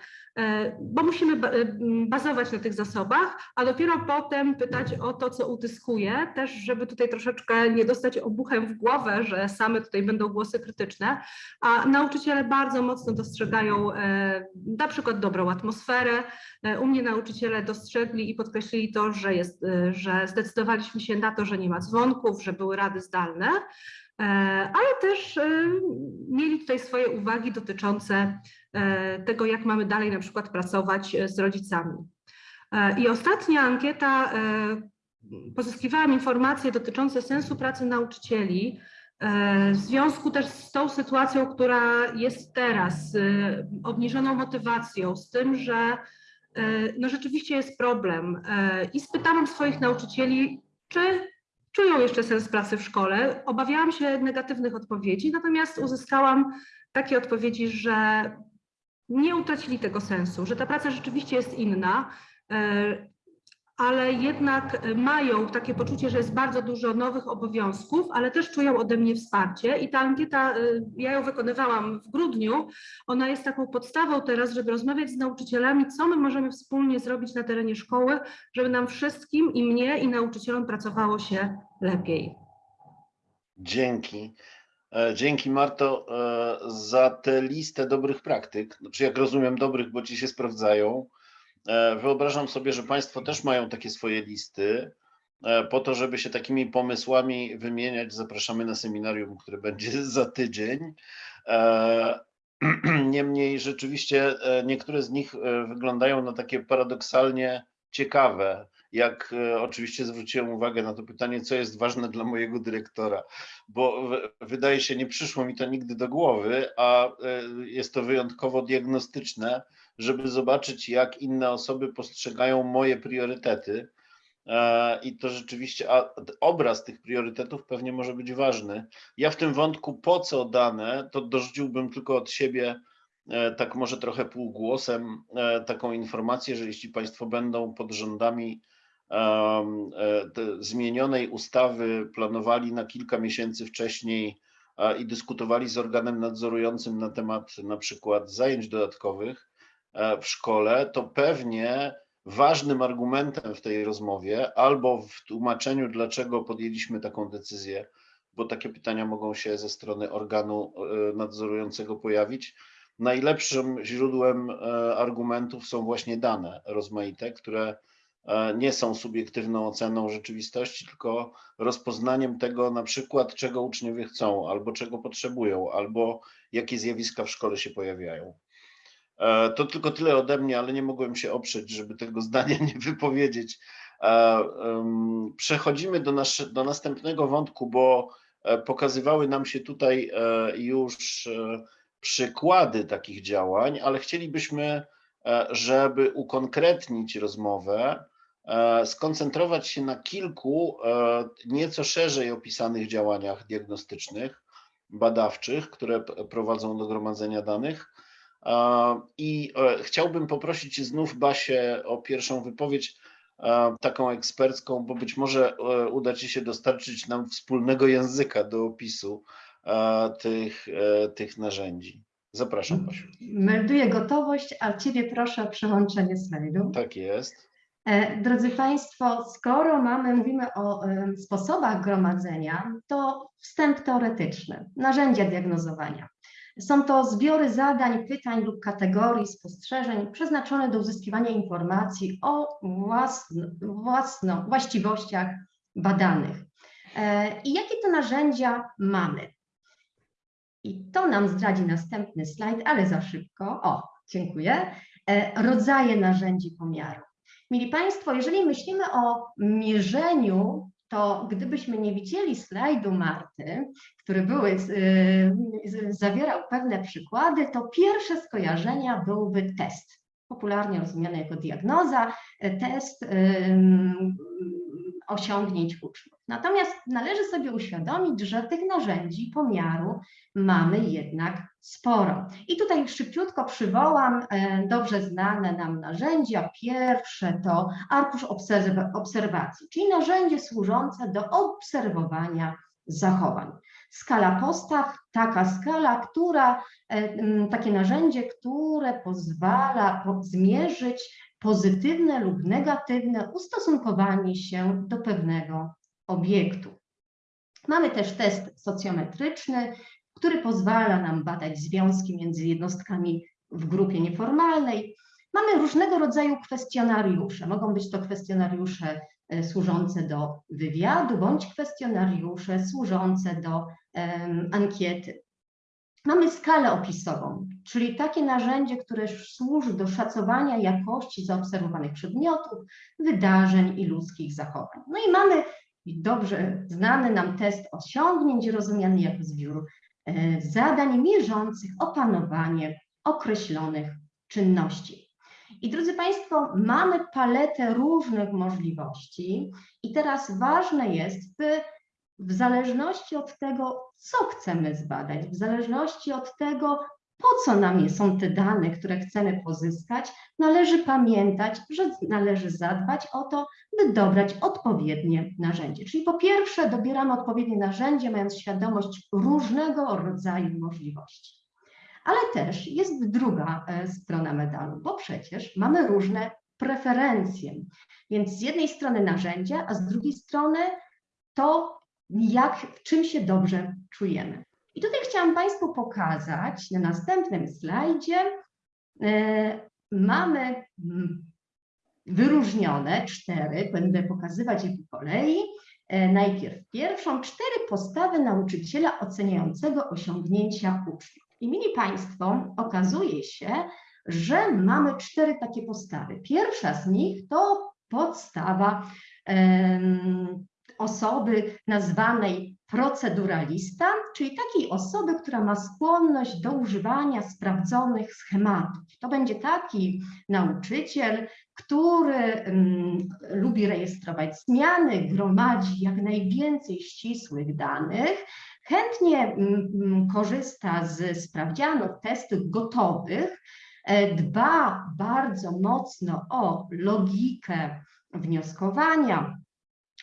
bo musimy y, bazować na tych zasobach, a dopiero potem pytać o to, co utyskuje, też żeby tutaj troszeczkę nie dostać obuchem w głowę, że same tutaj będą głosy krytyczne, a nauczyciele bardzo mocno dostrzegają e, na przykład dobrą atmosferę. E, U mnie nauczyciele dostrzegli i podkreślili to, że, jest, e, że zdecydowaliśmy się na to, że nie ma dzwonków, że były rady zdalne, e, ale też e, mieli tutaj swoje uwagi dotyczące e, tego, jak mamy dalej na przykład pracować e, z rodzicami. E, I ostatnia ankieta, e, pozyskiwałam informacje dotyczące sensu pracy nauczycieli, e, w związku też z tą sytuacją, która jest teraz, z obniżoną motywacją, z tym, że e, no rzeczywiście jest problem. E, I spytałam swoich nauczycieli, czy czują jeszcze sens pracy w szkole. Obawiałam się negatywnych odpowiedzi, natomiast uzyskałam takie odpowiedzi, że nie utracili tego sensu, że ta praca rzeczywiście jest inna, e, ale jednak mają takie poczucie, że jest bardzo dużo nowych obowiązków, ale też czują ode mnie wsparcie. I ta ankieta, e, ja ją wykonywałam w grudniu, ona jest taką podstawą teraz, żeby rozmawiać z nauczycielami, co my możemy wspólnie zrobić na terenie szkoły, żeby nam wszystkim, i mnie, i nauczycielom pracowało się lepiej. Dzięki. E, Dzięki Marto e, za tę listę dobrych praktyk. Znaczy, jak rozumiem, dobrych, bo ci się sprawdzają. E, Wyobrażam sobie, że Państwo też mają takie swoje listy. Po to, żeby się takimi pomysłami wymieniać, zapraszamy na seminarium, które będzie za tydzień. Niemniej rzeczywiście niektóre z nich wyglądają na takie paradoksalnie ciekawe. Jak e, oczywiście zwróciłem uwagę na to pytanie, co jest ważne dla mojego dyrektora, bo wydaje się, nie przyszło mi to nigdy do głowy, a e, jest to wyjątkowo diagnostyczne, żeby zobaczyć, jak inne osoby postrzegają moje priorytety. E, I to rzeczywiście, a obraz tych priorytetów pewnie może być ważny. Ja w tym wątku, po co dane, to dorzuciłbym tylko od siebie, tak może trochę półgłosem, taką informację, że jeśli Państwo będą pod rządami zmienionej ustawy planowali na kilka miesięcy wcześniej e, i dyskutowali z organem nadzorującym na temat na przykład zajęć dodatkowych e, w szkole, to pewnie ważnym argumentem w tej rozmowie albo w tłumaczeniu, dlaczego podjęliśmy taką decyzję, bo takie pytania mogą się ze strony organu e, nadzorującego pojawić. Najlepszym źródłem e, argumentów są właśnie dane rozmaite, które e, nie są subiektywną oceną rzeczywistości, tylko rozpoznaniem tego na przykład, czego uczniowie chcą, albo czego potrzebują, albo jakie zjawiska w szkole się pojawiają. E, To tylko tyle ode mnie, ale nie mogłem się oprzeć, żeby tego zdania nie wypowiedzieć. E, Przechodzimy do, nasze, do następnego wątku, bo e, pokazywały nam się tutaj e, już e, przykłady takich działań, ale chcielibyśmy, e, żeby ukonkretnić rozmowę, e, skoncentrować się na kilku e, nieco szerzej opisanych działaniach diagnostycznych, badawczych, które prowadzą do gromadzenia danych. E, I e, chciałbym poprosić znów Basię o pierwszą wypowiedź, e, taką ekspercką, bo być może e, uda Ci się dostarczyć nam wspólnego języka do opisu e, tych, e, tych narzędzi. Zapraszam, Basiu. Melduję gotowość, a Ciebie proszę o przełączenie slajdu. Tak jest. E, Drodzy Państwo, skoro mamy, mówimy o em, sposobach gromadzenia, to wstęp teoretyczny, narzędzia diagnozowania. Są to zbiory zadań, pytań lub kategorii spostrzeżeń przeznaczone do uzyskiwania informacji o własno, własno, właściwościach badanych. E, I jakie to narzędzia mamy? I to nam zdradzi następny slajd, ale za szybko. O, dziękuję. E, Rodzaje narzędzi pomiaru. Mili Państwo, jeżeli myślimy o mierzeniu, to gdybyśmy nie widzieli slajdu Marty, który były, y, y, zawierał pewne przykłady, to pierwsze skojarzenia byłby test, popularnie rozumiany jako diagnoza, e, test osiągnięć uczniów. Natomiast należy sobie uświadomić, że tych narzędzi pomiaru mamy jednak sporo. I tutaj szybciutko przywołam e, dobrze znane nam narzędzia. Pierwsze to arkusz obserw- obserwacji, czyli narzędzie służące do obserwowania zachowań. Skala postaw, taka skala, która, e, takie narzędzie, które pozwala po- zmierzyć pozytywne lub negatywne ustosunkowanie się do pewnego obiektu. Mamy też test socjometryczny, który pozwala nam badać związki między jednostkami w grupie nieformalnej. Mamy różnego rodzaju kwestionariusze. Mogą być to kwestionariusze e, służące do wywiadu, bądź kwestionariusze służące do em, ankiety. Mamy skalę opisową, czyli takie narzędzie, które służy do szacowania jakości zaobserwowanych przedmiotów, wydarzeń i ludzkich zachowań. No i mamy dobrze znany nam test osiągnięć, rozumiany jako zbiór e, zadań mierzących opanowanie określonych czynności. I drodzy Państwo, mamy paletę różnych możliwości, i teraz ważne jest, by w zależności od tego, co chcemy zbadać, w zależności od tego, po co nam są te dane, które chcemy pozyskać, należy pamiętać, że należy zadbać o to, by dobrać odpowiednie narzędzie. Czyli po pierwsze dobieramy odpowiednie narzędzie, mając świadomość różnego rodzaju możliwości. Ale też jest druga e, strona medalu, bo przecież mamy różne preferencje. Więc z jednej strony narzędzia, a z drugiej strony to, jak, w czym się dobrze czujemy. I tutaj chciałam Państwu pokazać na następnym slajdzie. e, Mamy wyróżnione cztery, będę pokazywać je po kolei. E, Najpierw pierwszą, cztery postawy nauczyciela oceniającego osiągnięcia uczniów. I mili Państwo, okazuje się, że mamy cztery takie postawy. Pierwsza z nich to podstawa em, osoby nazwanej proceduralista, czyli takiej osoby, która ma skłonność do używania sprawdzonych schematów. To będzie taki nauczyciel, który mm, lubi rejestrować zmiany, gromadzi jak najwięcej ścisłych danych, chętnie mm, korzysta z sprawdzianów, testów gotowych, e, dba bardzo mocno o logikę wnioskowania,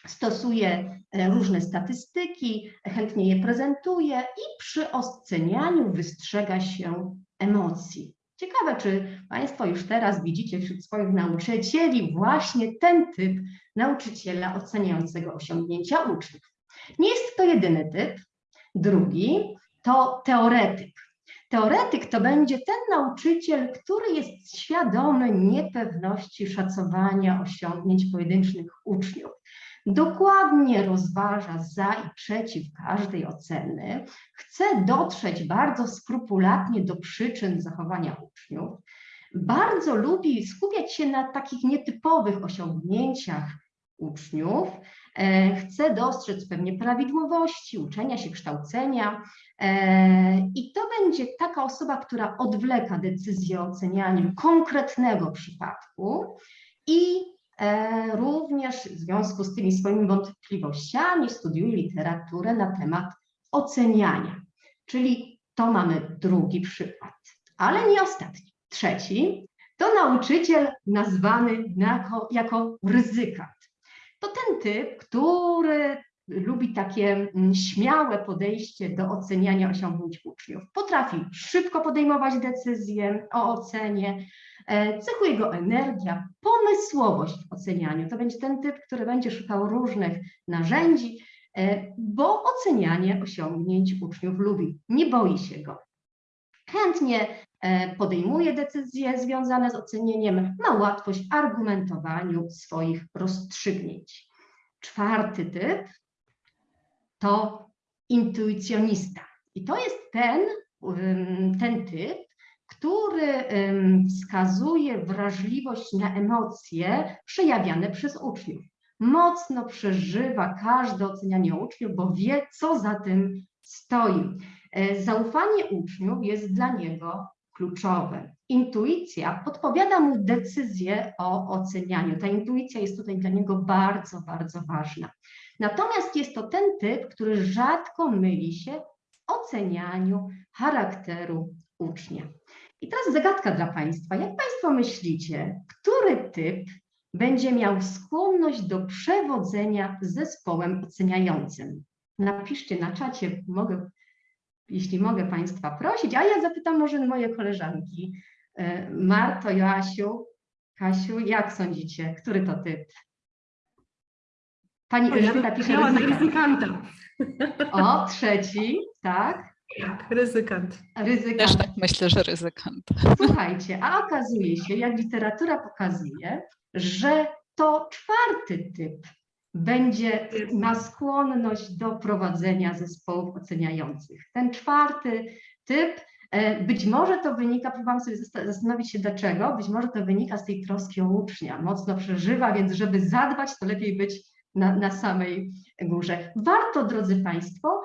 stosuje różne statystyki, chętnie je prezentuje i przy ocenianiu wystrzega się emocji. Ciekawe, czy Państwo już teraz widzicie wśród swoich nauczycieli właśnie ten typ nauczyciela oceniającego osiągnięcia uczniów. Nie jest to jedyny typ. Drugi to teoretyk. Teoretyk to będzie ten nauczyciel, który jest świadomy niepewności szacowania osiągnięć pojedynczych uczniów. Dokładnie rozważa za i przeciw każdej oceny, chce dotrzeć bardzo skrupulatnie do przyczyn zachowania uczniów, bardzo lubi skupiać się na takich nietypowych osiągnięciach uczniów, e, chce dostrzec pewnie prawidłowości uczenia się, kształcenia e, i to będzie taka osoba, która odwleka decyzję o ocenianiu konkretnego przypadku i również w związku z tymi swoimi wątpliwościami studiuje literaturę na temat oceniania. Czyli to mamy drugi przykład, ale nie ostatni. Trzeci to nauczyciel nazwany jako, jako ryzykant. To ten typ, który lubi takie mm, śmiałe podejście do oceniania osiągnięć uczniów. Potrafi szybko podejmować decyzje o ocenie, e, cechuje go energia, pomysłowość w ocenianiu. To będzie ten typ, który będzie szukał różnych narzędzi, e, bo ocenianie osiągnięć uczniów lubi, nie boi się go. Chętnie e, podejmuje decyzje związane z ocenieniem, ma łatwość argumentowaniu swoich rozstrzygnięć. Czwarty typ to intuicjonista. I to jest ten, ten typ, który wskazuje wrażliwość na emocje przejawiane przez uczniów. Mocno przeżywa każde ocenianie uczniów, bo wie, co za tym stoi. E, Zaufanie uczniów jest dla niego kluczowe. Intuicja podpowiada mu decyzję o ocenianiu. Ta intuicja jest tutaj dla niego bardzo, bardzo ważna. Natomiast jest to ten typ, który rzadko myli się w ocenianiu charakteru ucznia. I teraz zagadka dla Państwa. Jak Państwo myślicie, który typ będzie miał skłonność do przewodzenia zespołem oceniającym? Napiszcie na czacie, mogę, jeśli mogę Państwa prosić, a ja zapytam może moje koleżanki. E, Marto, Joasiu, Kasiu, jak sądzicie, który to typ? Pani Elżbieta pisze na ryzykant. ryzykanta. O, trzeci, tak, Tak, ryzykant. Też ryzykant. tak myślę, że ryzykant. Słuchajcie, a okazuje się, jak literatura pokazuje, że to czwarty typ będzie ma skłonność do prowadzenia zespołów oceniających. Ten czwarty typ, e, być może to wynika, próbowałam sobie zasta- zastanowić się dlaczego, być może to wynika z tej troski o ucznia, mocno przeżywa, więc żeby zadbać, to lepiej być na, na samej górze. Warto, drodzy Państwo,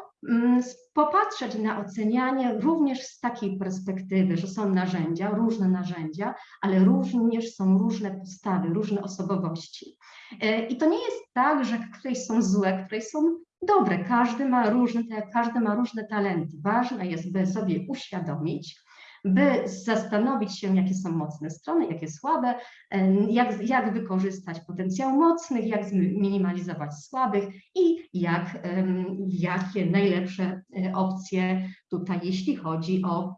popatrzeć na ocenianie również z takiej perspektywy, że są narzędzia, różne narzędzia, ale również są różne postawy, różne osobowości. E, I to nie jest tak, że któreś są złe, któreś są dobre. Każdy ma różne, każdy ma różne talenty. Ważne jest, by sobie uświadomić, by zastanowić się, jakie są mocne strony, jakie słabe, jak, jak wykorzystać potencjał mocnych, jak zminimalizować słabych i jak, jakie najlepsze e, opcje tutaj, jeśli chodzi o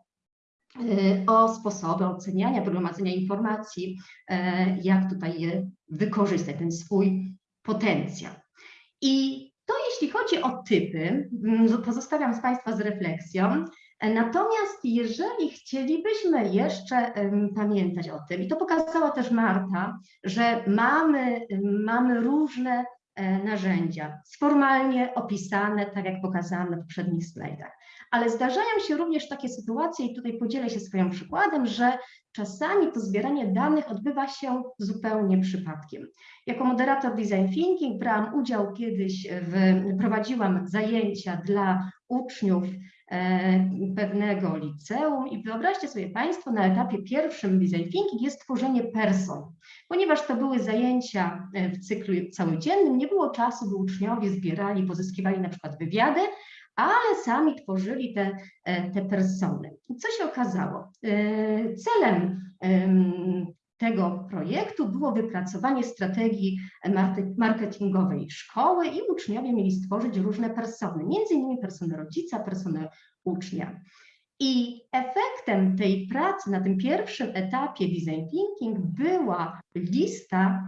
e, o sposoby oceniania, gromadzenia informacji, e, jak tutaj je wykorzystać, ten swój potencjał. I to jeśli chodzi o typy, mm, pozostawiam z Państwa z refleksją. Natomiast jeżeli chcielibyśmy jeszcze pamiętać o tym, i to pokazała też Marta, że mamy, mamy różne e, narzędzia, formalnie opisane, tak jak pokazałam na poprzednich slajdach, ale zdarzają się również takie sytuacje, i tutaj podzielę się swoim przykładem, że czasami to zbieranie danych odbywa się zupełnie przypadkiem. Jako moderator Design Thinking brałam udział kiedyś, w, prowadziłam zajęcia dla uczniów pewnego liceum i wyobraźcie sobie Państwo, na etapie pierwszym Design Thinking jest tworzenie person. Ponieważ to były zajęcia e, w cyklu całodziennym, nie było czasu, by uczniowie zbierali, pozyskiwali na przykład wywiady, ale sami tworzyli te, e, te persony. I co się okazało? E, Celem em, tego projektu było wypracowanie strategii marketingowej szkoły i uczniowie mieli stworzyć różne persony, między innymi personę rodzica, personę ucznia. I efektem tej pracy na tym pierwszym etapie design thinking była lista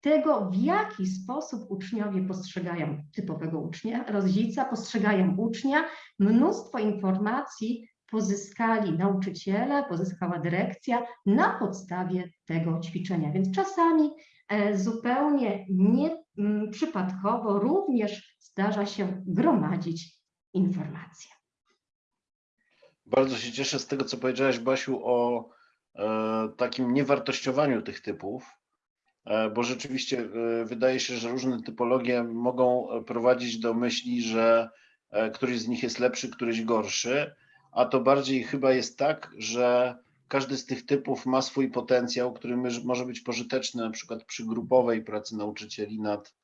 tego, w jaki sposób uczniowie postrzegają typowego ucznia, rodzica, postrzegają ucznia. Mnóstwo informacji pozyskali nauczyciele, pozyskała dyrekcja na podstawie tego ćwiczenia. Więc czasami e, zupełnie nie mm, również zdarza się gromadzić informacje. Bardzo się cieszę z tego, co powiedziałaś, Basiu, o e, takim niewartościowaniu tych typów, e, bo rzeczywiście wydaje się, że różne typologie mogą prowadzić do myśli, że któryś z nich jest lepszy, któryś gorszy, a to bardziej chyba jest tak, że każdy z tych typów ma swój potencjał, który może być pożyteczny na przykład przy grupowej pracy nauczycieli nad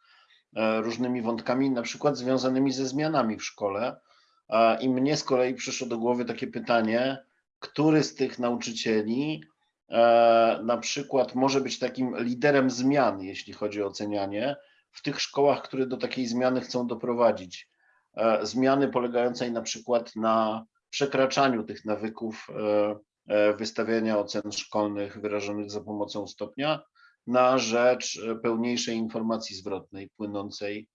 e, różnymi wątkami, na przykład związanymi ze zmianami w szkole. A I mnie z kolei przyszło do głowy takie pytanie, który z tych nauczycieli e, na przykład może być takim liderem zmian, jeśli chodzi o ocenianie, w tych szkołach, które do takiej zmiany chcą doprowadzić. E, Zmiany polegającej na przykład na przekraczaniu tych nawyków e, e, wystawiania ocen szkolnych wyrażonych za pomocą stopnia na rzecz e, pełniejszej informacji zwrotnej płynącej,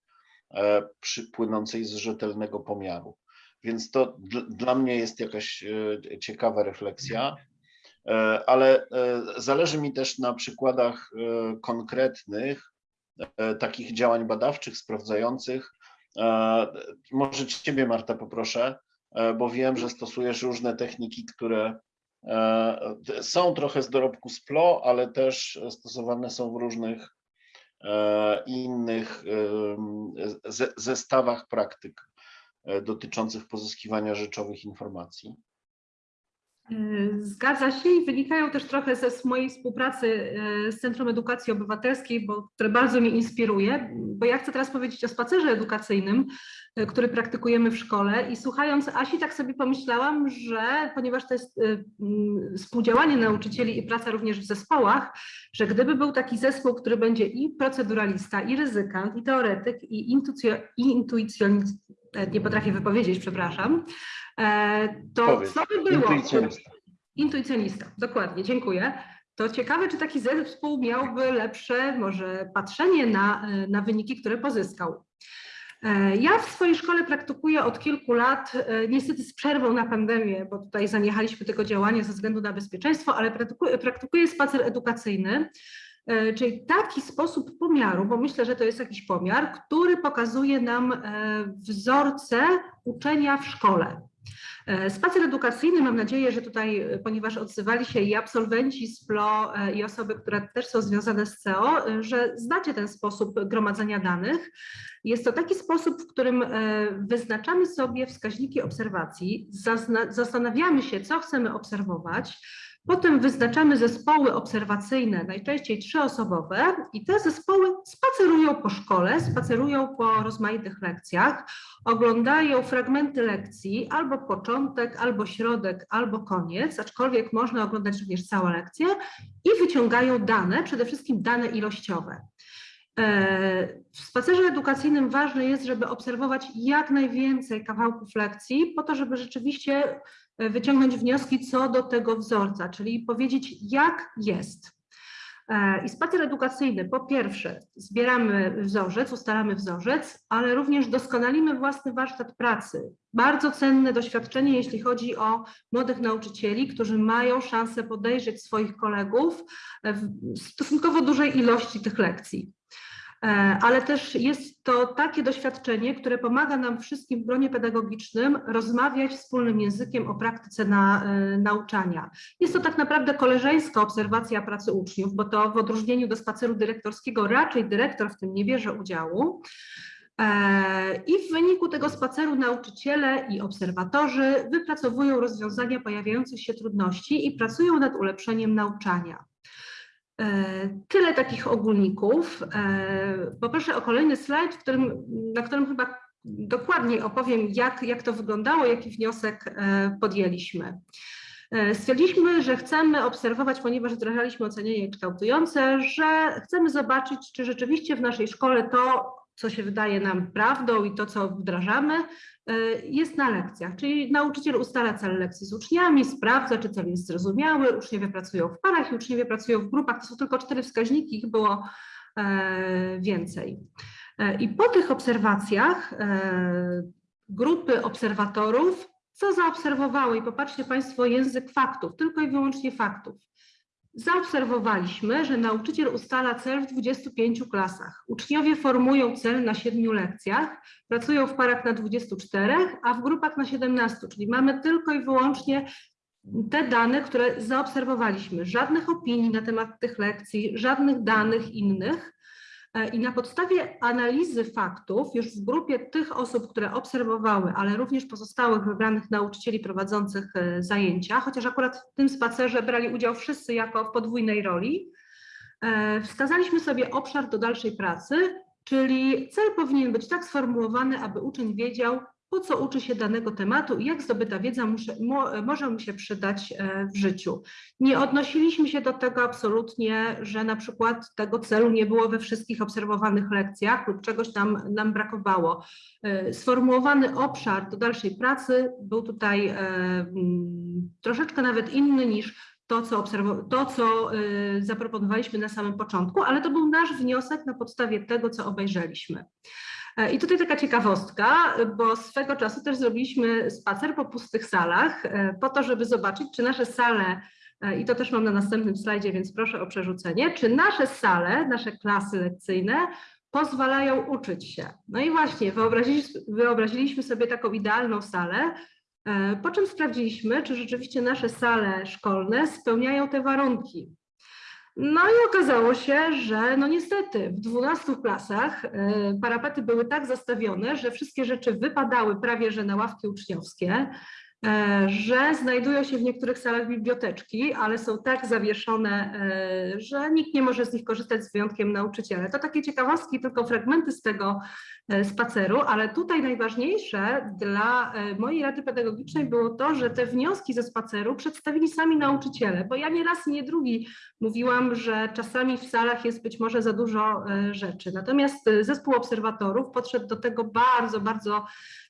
płynącej z rzetelnego pomiaru. Więc to dl, dla mnie jest jakaś ciekawa refleksja, ale zależy mi też na przykładach konkretnych takich działań badawczych, sprawdzających. Może Ciebie, Marta, poproszę, bo wiem, że stosujesz różne techniki, które e, są trochę z dorobku SPLO, ale też stosowane są w różnych e, innych zestawach praktyk e, dotyczących pozyskiwania rzeczowych informacji. Y, Zgadza się i wynikają też trochę ze mojej współpracy y, z Centrum Edukacji Obywatelskiej, bo, które bardzo mnie inspiruje, bo ja chcę teraz powiedzieć o spacerze edukacyjnym, y, który praktykujemy w szkole i słuchając Asi tak sobie pomyślałam, że ponieważ to jest współdziałanie nauczycieli i praca również w zespołach, że gdyby był taki zespół, który będzie i proceduralista, i ryzykant, i teoretyk, i, intucjo- i intuicjonist, e, nie potrafię wypowiedzieć, przepraszam, e, to Powiedz, co by było? Intuicjonista. Intuicjonista, dokładnie, dziękuję. To ciekawe, czy taki zespół miałby lepsze może patrzenie na, e, na wyniki, które pozyskał. E, Ja w swojej szkole praktykuję od kilku lat, niestety z przerwą na pandemię, bo tutaj zaniechaliśmy tego działania ze względu na bezpieczeństwo, ale praktykuję, praktykuję spacer edukacyjny, czyli taki sposób pomiaru, bo myślę, że to jest jakiś pomiar, który pokazuje nam e, wzorce uczenia w szkole. E, Spacer edukacyjny, mam nadzieję, że tutaj, e, ponieważ odzywali się i absolwenci z PLO e, i osoby, które też są związane z CEO, e, że znacie ten sposób gromadzenia danych. Jest to taki sposób, w którym e, wyznaczamy sobie wskaźniki obserwacji, zastanawiamy się, co chcemy obserwować, potem wyznaczamy zespoły obserwacyjne, najczęściej trzyosobowe i te zespoły spacerują po szkole, spacerują po rozmaitych lekcjach, oglądają fragmenty lekcji, albo początek, albo środek, albo koniec, aczkolwiek można oglądać również całe lekcje i wyciągają dane, przede wszystkim dane ilościowe. E, W spacerze edukacyjnym ważne jest, żeby obserwować jak najwięcej kawałków lekcji, po to, żeby rzeczywiście wyciągnąć wnioski co do tego wzorca, czyli powiedzieć, jak jest. E, I spacer edukacyjny, po pierwsze, zbieramy wzorzec, ustalamy wzorzec, ale również doskonalimy własny warsztat pracy. Bardzo cenne doświadczenie, jeśli chodzi o młodych nauczycieli, którzy mają szansę podejrzeć swoich kolegów e, w stosunkowo dużej ilości tych lekcji. E, Ale też jest to takie doświadczenie, które pomaga nam wszystkim w gronie pedagogicznym rozmawiać wspólnym językiem o praktyce na, e, nauczania. Jest to tak naprawdę koleżeńska obserwacja pracy uczniów, bo to w odróżnieniu do spaceru dyrektorskiego raczej dyrektor w tym nie bierze udziału. E, I w wyniku tego spaceru nauczyciele i obserwatorzy wypracowują rozwiązania pojawiających się trudności i pracują nad ulepszeniem nauczania. E, Tyle takich ogólników. E, Poproszę o kolejny slajd, którym, na którym chyba dokładniej opowiem, jak, jak to wyglądało, jaki wniosek e, podjęliśmy. Stwierdziliśmy, że chcemy obserwować, ponieważ wdrażaliśmy ocenianie kształtujące, że chcemy zobaczyć, czy rzeczywiście w naszej szkole to, co się wydaje nam prawdą i to, co wdrażamy, e, jest na lekcjach. Czyli nauczyciel ustala cel lekcji z uczniami, sprawdza, czy cel jest zrozumiały, uczniowie pracują w parach i uczniowie pracują w grupach. To są tylko cztery wskaźniki, ich było e, więcej. E, I po tych obserwacjach grupy obserwatorów, co zaobserwowały, i popatrzcie Państwo, język faktów, tylko i wyłącznie faktów. Zaobserwowaliśmy, że nauczyciel ustala cel w 25 klasach. Uczniowie formują cel na 7 lekcjach, pracują w parach na 24, a w grupach na 17, czyli mamy tylko i wyłącznie te dane, które zaobserwowaliśmy. Żadnych opinii na temat tych lekcji, żadnych danych innych. E, I na podstawie analizy faktów, już w grupie tych osób, które obserwowały, ale również pozostałych wybranych nauczycieli prowadzących e, zajęcia, chociaż akurat w tym spacerze brali udział wszyscy jako w podwójnej roli, e, wskazaliśmy sobie obszar do dalszej pracy, czyli cel powinien być tak sformułowany, aby uczeń wiedział, po co uczy się danego tematu i jak zdobyta wiedza muszę, mo, może mu się przydać e, w życiu. Nie odnosiliśmy się do tego absolutnie, że na przykład tego celu nie było we wszystkich obserwowanych lekcjach lub czegoś tam nam brakowało. E, Sformułowany obszar do dalszej pracy był tutaj e, mm, troszeczkę nawet inny niż to, co, to, co zaproponowaliśmy na samym początku, ale to był nasz wniosek na podstawie tego, co obejrzeliśmy. E, I tutaj taka ciekawostka, bo swego czasu też zrobiliśmy spacer po pustych salach, e, po to, żeby zobaczyć, czy nasze sale, e, i to też mam na następnym slajdzie, więc proszę o przerzucenie, czy nasze sale, nasze klasy lekcyjne pozwalają uczyć się. No i właśnie, wyobraziliśmy, sobie taką idealną salę, po czym sprawdziliśmy, czy rzeczywiście nasze sale szkolne spełniają te warunki. No i okazało się, że no niestety w 12 klasach e, parapety były tak zastawione, że wszystkie rzeczy wypadały prawie że na ławki uczniowskie, że znajdują się w niektórych salach biblioteczki, ale są tak zawieszone, e, że nikt nie może z nich korzystać z wyjątkiem nauczyciele. To takie ciekawostki, tylko fragmenty z tego e, spaceru, ale tutaj najważniejsze dla e, mojej rady pedagogicznej było to, że te wnioski ze spaceru przedstawili sami nauczyciele, bo ja nie raz, nie drugi mówiłam, że czasami w salach jest być może za dużo e, rzeczy. Natomiast e, zespół obserwatorów podszedł do tego bardzo, bardzo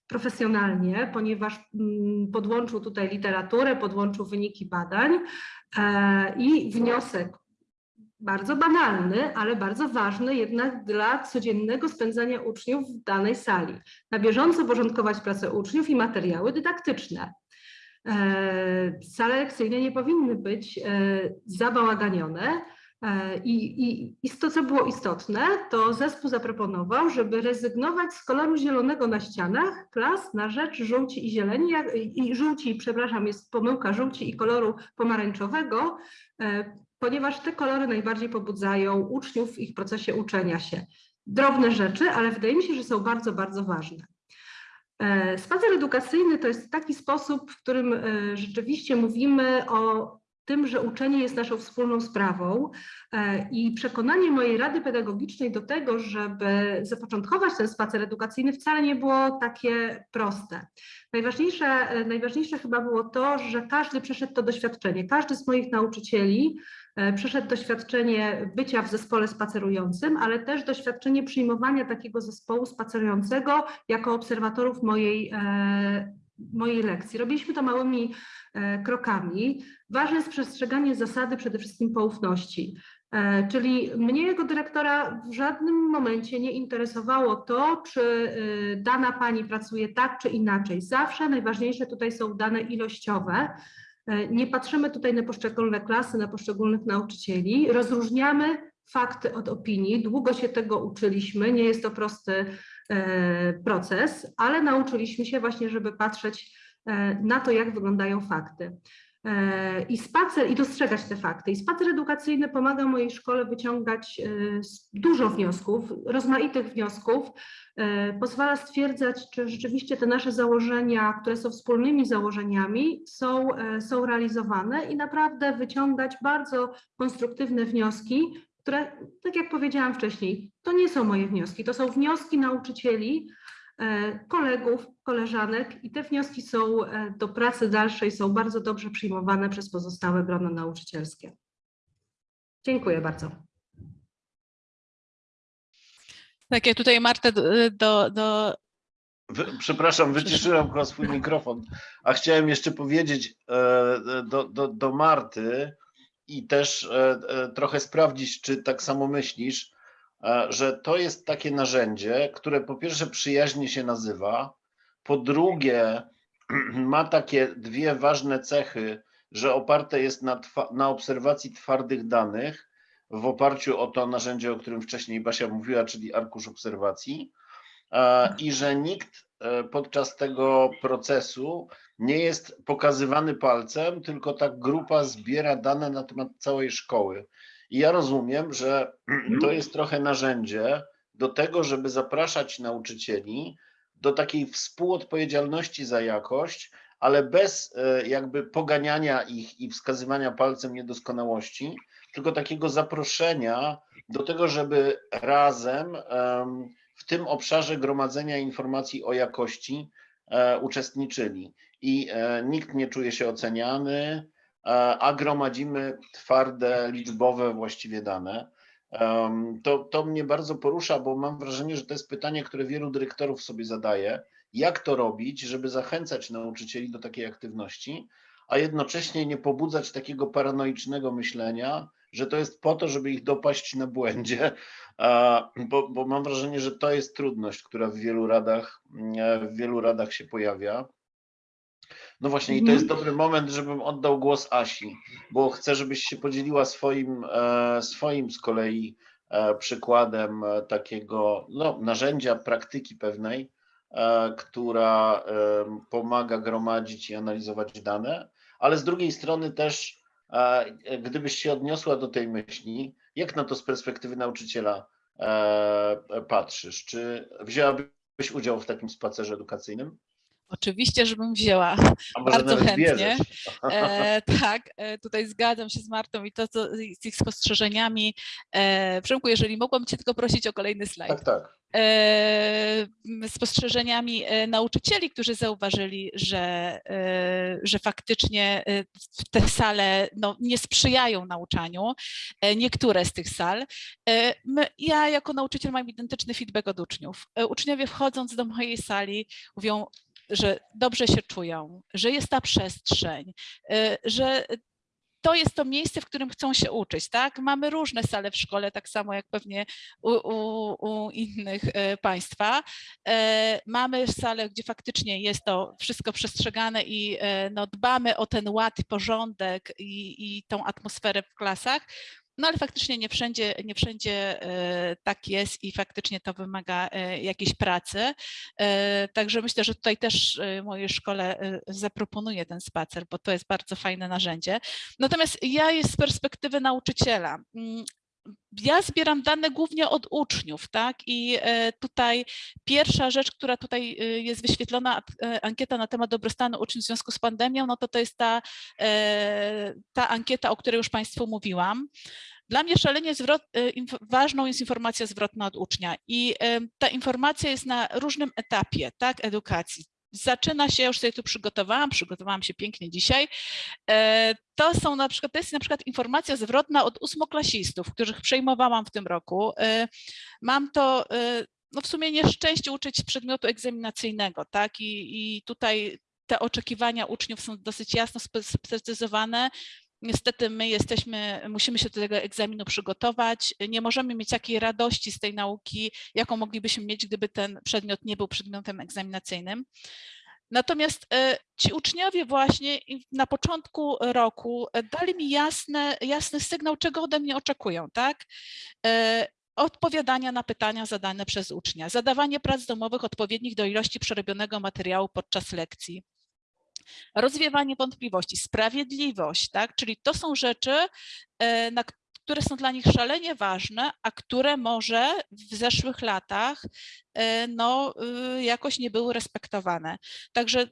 profesjonalnie, ponieważ mm, podłączył tutaj literaturę, podłączył wyniki badań e, i wniosek bardzo banalny, ale bardzo ważny jednak dla codziennego spędzania uczniów w danej sali. Na bieżąco porządkować pracę uczniów i materiały dydaktyczne. E, Sale lekcyjne nie powinny być e, zabałaganione. E, I, i, I to, co było istotne, to zespół zaproponował, żeby rezygnować z koloru zielonego na ścianach klas na rzecz żółci i zieleni, jak- i żółci, przepraszam, jest pomyłka żółci i koloru pomarańczowego, e, ponieważ te kolory najbardziej pobudzają uczniów w ich procesie uczenia się. Drobne rzeczy, ale wydaje mi się, że są bardzo, bardzo ważne. E, Spacer edukacyjny to jest taki sposób, w którym rzeczywiście mówimy o tym, że uczenie jest naszą wspólną sprawą e, i przekonanie mojej rady pedagogicznej do tego, żeby zapoczątkować ten spacer edukacyjny wcale nie było takie proste. Najważniejsze, e, najważniejsze chyba było to, że każdy przeszedł to doświadczenie, każdy z moich nauczycieli e, przeszedł doświadczenie bycia w zespole spacerującym, ale też doświadczenie przyjmowania takiego zespołu spacerującego jako obserwatorów mojej, mojej lekcji. Robiliśmy to małymi e, krokami. Ważne jest przestrzeganie zasady przede wszystkim poufności. E, Czyli mnie jako dyrektora w żadnym momencie nie interesowało to, czy y, dana pani pracuje tak czy inaczej. Zawsze najważniejsze tutaj są dane ilościowe. E, Nie patrzymy tutaj na poszczególne klasy, na poszczególnych nauczycieli. Rozróżniamy fakty od opinii. Długo się tego uczyliśmy. Nie jest to prosty e, proces, ale nauczyliśmy się właśnie, żeby patrzeć e, na to, jak wyglądają fakty. E, I spacer, i dostrzegać te fakty. I spacer edukacyjny pomaga mojej szkole wyciągać e, dużo wniosków, rozmaitych wniosków. E, Pozwala stwierdzać, czy rzeczywiście te nasze założenia, które są wspólnymi założeniami, są, e, są realizowane i naprawdę wyciągać bardzo konstruktywne wnioski, które, tak jak powiedziałam wcześniej, to nie są moje wnioski, to są wnioski nauczycieli, e, kolegów, koleżanek i te wnioski są e, do pracy dalszej, są bardzo dobrze przyjmowane przez pozostałe grono nauczycielskie. Dziękuję bardzo. Tak, ja tutaj Martę do, do, przepraszam, wyciszyłem chyba swój mikrofon, a chciałem jeszcze powiedzieć e, do, do, do Marty i też e, e, trochę sprawdzić, czy tak samo myślisz, e, że to jest takie narzędzie, które po pierwsze przyjaźnie się nazywa, po drugie ma takie dwie ważne cechy że oparte jest na, na obserwacji twardych danych w oparciu o to narzędzie, o którym wcześniej Basia mówiła, czyli arkusz obserwacji i że nikt podczas tego procesu nie jest pokazywany palcem, tylko ta grupa zbiera dane na temat całej szkoły. I ja rozumiem, że to jest trochę narzędzie do tego, żeby zapraszać nauczycieli do takiej współodpowiedzialności za jakość, ale bez e, jakby poganiania ich i wskazywania palcem niedoskonałości, tylko takiego zaproszenia do tego, żeby razem em, w tym obszarze gromadzenia informacji o jakości e, uczestniczyli. I e, nikt nie czuje się oceniany, e, a gromadzimy twarde, liczbowe właściwie dane. To, to mnie bardzo porusza, bo mam wrażenie, że to jest pytanie, które wielu dyrektorów sobie zadaje. Jak to robić, żeby zachęcać nauczycieli do takiej aktywności, a jednocześnie nie pobudzać takiego paranoicznego myślenia, że to jest po to, żeby ich dopaść na błędzie, bo, bo mam wrażenie, że to jest trudność, która w wielu radach, mm, w wielu radach się pojawia. No właśnie, i to jest dobry moment, żebym oddał głos Asi, bo chcę, żebyś się podzieliła swoim, e, swoim z kolei e, przykładem e, takiego no, narzędzia, praktyki pewnej, e, która pomaga gromadzić i analizować dane, ale z drugiej strony też, e, gdybyś się odniosła do tej myśli, jak na to z perspektywy nauczyciela e, patrzysz? Czy wzięłabyś udział w takim spacerze edukacyjnym? Oczywiście, żebym wzięła. Bardzo chętnie. E, tak, e, tutaj zgadzam się z Martą i to, co z ich spostrzeżeniami. E, Przemku, jeżeli mogłam Cię tylko prosić o kolejny slajd. Tak, tak. e, spostrzeżeniami e, nauczycieli, którzy zauważyli, że, e, że faktycznie e, te sale no, nie sprzyjają nauczaniu, e, niektóre z tych sal. E, My, ja jako nauczyciel mam identyczny feedback od uczniów. E, Uczniowie wchodząc do mojej sali mówią, że dobrze się czują, że jest ta przestrzeń, e, że to jest to miejsce, w którym chcą się uczyć, tak? Mamy różne sale w szkole, tak samo jak pewnie u, u, u innych e, państwa. E, Mamy sale, gdzie faktycznie jest to wszystko przestrzegane i no, dbamy o ten ład, porządek i, i tą atmosferę w klasach. No ale faktycznie nie wszędzie, nie wszędzie e, tak jest i faktycznie to wymaga e, jakiejś pracy. E, Także myślę, że tutaj też mojej szkole zaproponuję ten spacer, bo to jest bardzo fajne narzędzie. Natomiast ja jest z perspektywy nauczyciela. Ja zbieram dane głównie od uczniów, tak? I e, tutaj pierwsza rzecz, która tutaj e, jest wyświetlona, e, ankieta na temat dobrostanu uczniów w związku z pandemią, no to to jest ta, ta ankieta, o której już Państwu mówiłam. Dla mnie szalenie zwrot, ważną jest informacja zwrotna od ucznia i ta informacja jest na różnym etapie, tak, edukacji. Zaczyna się, już sobie tu przygotowałam, przygotowałam się pięknie dzisiaj. E, To są na przykład, to jest na przykład informacja zwrotna od ósmoklasistów, których przejmowałam w tym roku. E, Mam to e, no w sumie nieszczęście uczyć przedmiotu egzaminacyjnego, tak? I, i tutaj te oczekiwania uczniów są dosyć jasno sprecyzowane. Niestety my jesteśmy, musimy się do tego egzaminu przygotować. Nie możemy mieć takiej radości z tej nauki, jaką moglibyśmy mieć, gdyby ten przedmiot nie był przedmiotem egzaminacyjnym. Natomiast e, ci uczniowie właśnie na początku roku e, dali mi jasne, jasny sygnał, czego ode mnie oczekują, tak? E, Odpowiadania na pytania zadane przez ucznia, zadawanie prac domowych odpowiednich do ilości przerobionego materiału podczas lekcji, rozwiewanie wątpliwości, sprawiedliwość, tak? Czyli to są rzeczy, e, na które są dla nich szalenie ważne, a które może w zeszłych latach e, no, y, jakoś nie były respektowane. Także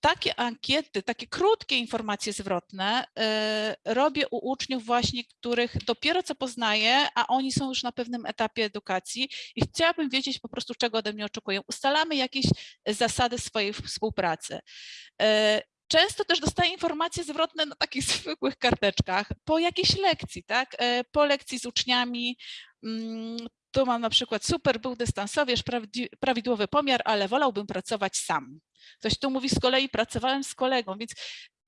takie ankiety, takie krótkie informacje zwrotne e, robię u uczniów właśnie, których dopiero co poznaję, a oni są już na pewnym etapie edukacji i chciałabym wiedzieć po prostu, czego ode mnie oczekują. Ustalamy jakieś zasady swojej współpracy. E, Często też dostaję informacje zwrotne na takich zwykłych karteczkach po jakiejś lekcji, tak? E, Po lekcji z uczniami. mm, Tu mam na przykład super, był dystansowierz, prawdzi- prawidłowy pomiar, ale wolałbym pracować sam. Ktoś tu mówi z kolei pracowałem z kolegą, więc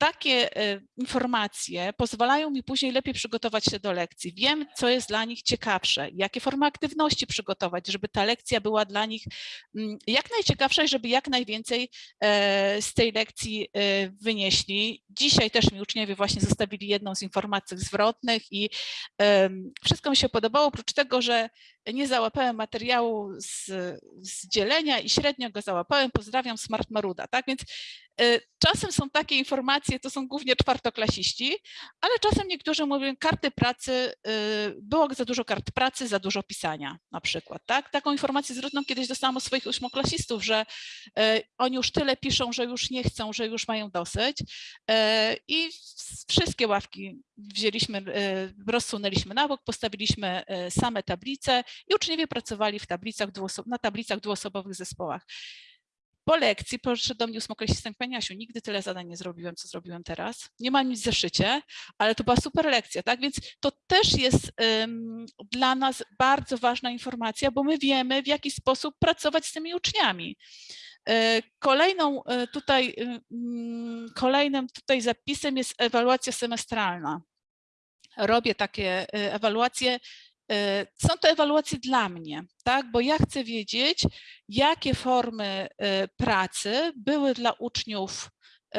takie e, informacje pozwalają mi później lepiej przygotować się do lekcji. Wiem, co jest dla nich ciekawsze, jakie formy aktywności przygotować, żeby ta lekcja była dla nich mm, jak najciekawsza i żeby jak najwięcej e, z tej lekcji e, wynieśli. Dzisiaj też mi uczniowie właśnie zostawili jedną z informacji zwrotnych i wszystko mi się podobało, oprócz tego, że nie załapałem materiału z, z dzielenia i średnio go załapałem. Pozdrawiam Smart Maruda. Tak więc y, czasem są takie informacje, to są głównie czwartoklasiści, ale czasem niektórzy mówią karty pracy, y, było za dużo kart pracy, za dużo pisania na przykład. Tak? Taką informację zwrotną kiedyś dostałam od swoich ósmoklasistów, że y, oni już tyle piszą, że już nie chcą, że już mają dosyć y, i wszystkie ławki wzięliśmy, y, rozsunęliśmy na bok, postawiliśmy y, same tablice i uczniowie pracowali w tablicach na tablicach dwuosobowych zespołach. Po lekcji podszedł do mnie ósmoklasista i Pani Asiu, nigdy tyle zadań nie zrobiłem, co zrobiłem teraz. Nie mam nic w zeszycie, ale to była super lekcja, tak? Więc to też jest ym, dla nas bardzo ważna informacja, bo my wiemy, w jaki sposób pracować z tymi uczniami. Y, Kolejną y, tutaj, y, mm, kolejnym tutaj zapisem jest ewaluacja semestralna. Robię takie ewaluacje. Y, Są to ewaluacje dla mnie, tak? Bo ja chcę wiedzieć, jakie formy y, pracy były dla uczniów y,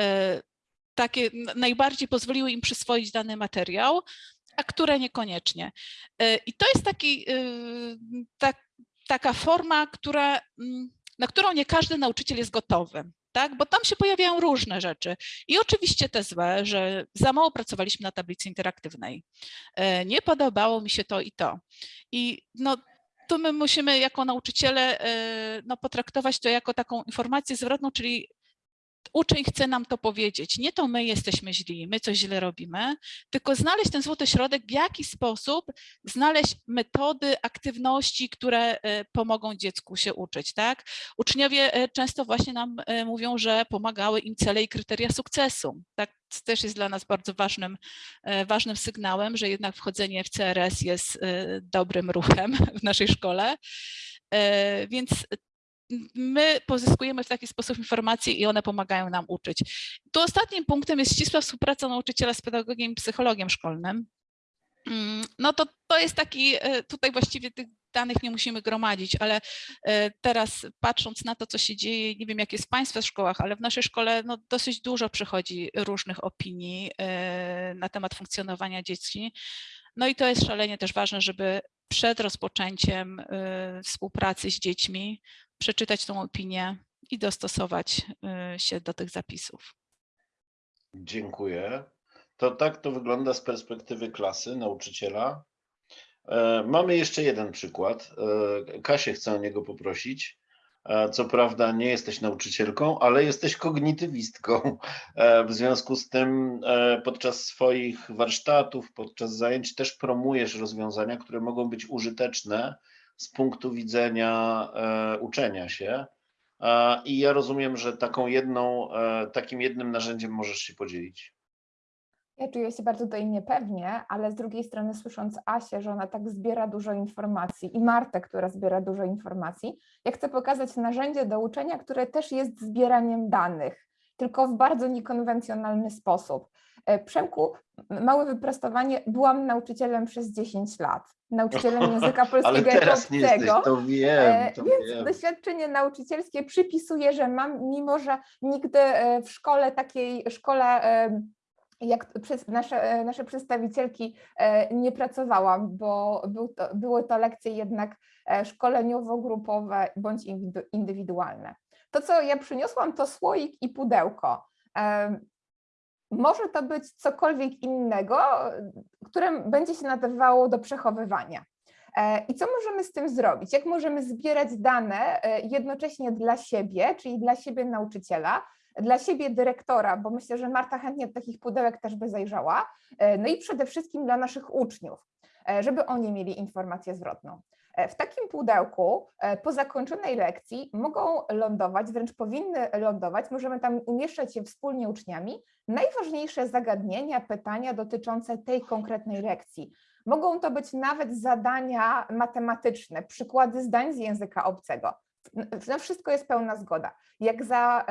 takie najbardziej pozwoliły im przyswoić dany materiał, a które niekoniecznie. I to jest taki, tak, taka forma, która, mm, na którą nie każdy nauczyciel jest gotowy. Tak, bo tam się pojawiają różne rzeczy. I oczywiście te złe, że za mało pracowaliśmy na tablicy interaktywnej. E, Nie podobało mi się to i to. I no, tu my musimy jako nauczyciele e, no, potraktować to jako taką informację zwrotną, czyli uczeń chce nam to powiedzieć. Nie to my jesteśmy źli, my coś źle robimy, tylko znaleźć ten złoty środek, w jaki sposób znaleźć metody, aktywności, które e, pomogą dziecku się uczyć. Tak? Uczniowie e, często właśnie nam e, mówią, że pomagały im cele i kryteria sukcesu. Tak? To też jest dla nas bardzo ważnym, ważnym sygnałem, że jednak wchodzenie w CRS jest dobrym ruchem w naszej szkole. Więc my pozyskujemy w taki sposób informacje i one pomagają nam uczyć. Tu ostatnim punktem jest ścisła współpraca nauczyciela z pedagogiem i psychologiem szkolnym. Mm, No to, to jest taki, e, tutaj właściwie tych danych nie musimy gromadzić, ale e, teraz patrząc na to, co się dzieje, nie wiem jak jest w Państwa szkołach, ale w naszej szkole no, dosyć dużo przychodzi różnych opinii e, na temat funkcjonowania dzieci. No i to jest szalenie też ważne, żeby przed rozpoczęciem e, współpracy z dziećmi przeczytać tą opinię i dostosować y, się do tych zapisów. Dziękuję. To tak to wygląda z perspektywy klasy, nauczyciela. E, Mamy jeszcze jeden przykład. E, Kasię chcę o niego poprosić. E, Co prawda nie jesteś nauczycielką, ale jesteś kognitywistką. E, W związku z tym e, podczas swoich warsztatów, podczas zajęć też promujesz rozwiązania, które mogą być użyteczne z punktu widzenia uczenia się. I ja rozumiem, że taką jedną, takim jednym narzędziem możesz się podzielić. Ja czuję się bardzo tutaj niepewnie, ale z drugiej strony słysząc Asię, że ona tak zbiera dużo informacji i Martę, która zbiera dużo informacji, ja chcę pokazać narzędzie do uczenia, które też jest zbieraniem danych, tylko w bardzo niekonwencjonalny sposób. E, Przemku, małe wyprostowanie, byłam nauczycielem przez 10 lat, nauczycielem języka polskiego jako teraz nie jesteś, obcego. to wiem, E, to Więc wiem. doświadczenie nauczycielskie przypisuję, że mam, mimo że nigdy e, w szkole takiej szkole e, jak przez nasze, e, nasze przedstawicielki e, nie pracowałam, bo był to, były to lekcje jednak e, szkoleniowo-grupowe bądź indywidualne. To, co ja przyniosłam, to słoik i pudełko. Może to być cokolwiek innego, które będzie się nadawało do przechowywania. I co możemy z tym zrobić? Jak możemy zbierać dane jednocześnie dla siebie, czyli dla siebie nauczyciela, dla siebie dyrektora, bo myślę, że Marta chętnie do takich pudełek też by zajrzała, e, no i przede wszystkim dla naszych uczniów, e, żeby oni mieli informację zwrotną. E, W takim pudełku po zakończonej lekcji mogą lądować, wręcz powinny lądować, możemy tam umieszczać je wspólnie uczniami, najważniejsze zagadnienia, pytania dotyczące tej konkretnej lekcji. Mogą to być nawet zadania matematyczne, przykłady zdań z języka obcego. Na wszystko jest pełna zgoda. Jak za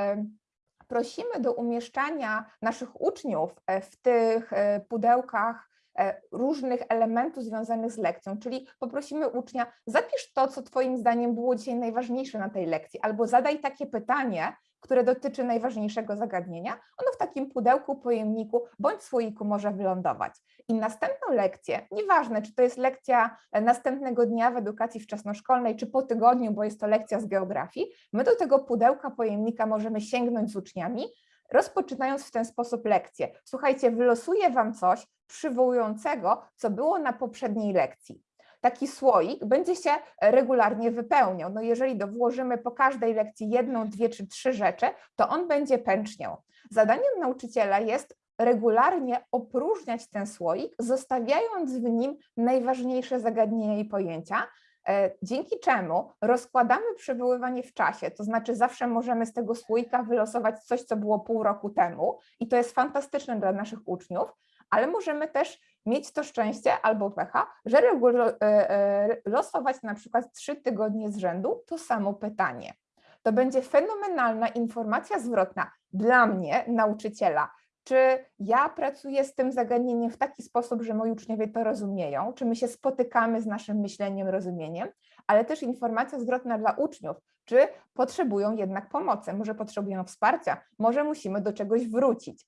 prosimy do umieszczania naszych uczniów e, w tych e, pudełkach e, różnych elementów związanych z lekcją, czyli poprosimy ucznia, zapisz to, co Twoim zdaniem było dzisiaj najważniejsze na tej lekcji, albo zadaj takie pytanie, które dotyczy najważniejszego zagadnienia, ono w takim pudełku, pojemniku bądź słoiku może wylądować. I następną lekcję, nieważne czy to jest lekcja e, następnego dnia w edukacji wczesnoszkolnej, czy po tygodniu, bo jest to lekcja z geografii, my do tego pudełka, pojemnika możemy sięgnąć z uczniami, rozpoczynając w ten sposób lekcję. Słuchajcie, wylosuję Wam coś przywołującego, co było na poprzedniej lekcji taki słoik będzie się regularnie wypełniał. No jeżeli włożymy po każdej lekcji jedną, dwie czy trzy rzeczy, to on będzie pęczniał. Zadaniem nauczyciela jest regularnie opróżniać ten słoik, zostawiając w nim najważniejsze zagadnienia i pojęcia, e, dzięki czemu rozkładamy przywoływanie w czasie, to znaczy zawsze możemy z tego słoika wylosować coś, co było pół roku temu i to jest fantastyczne dla naszych uczniów, ale możemy też mieć to szczęście albo pecha, że e, e, losować na przykład trzy tygodnie z rzędu to samo pytanie. To będzie fenomenalna informacja zwrotna dla mnie, nauczyciela, czy ja pracuję z tym zagadnieniem w taki sposób, że moi uczniowie to rozumieją, czy my się spotykamy z naszym myśleniem, rozumieniem, ale też informacja zwrotna dla uczniów, czy potrzebują jednak pomocy, może potrzebują wsparcia, może musimy do czegoś wrócić.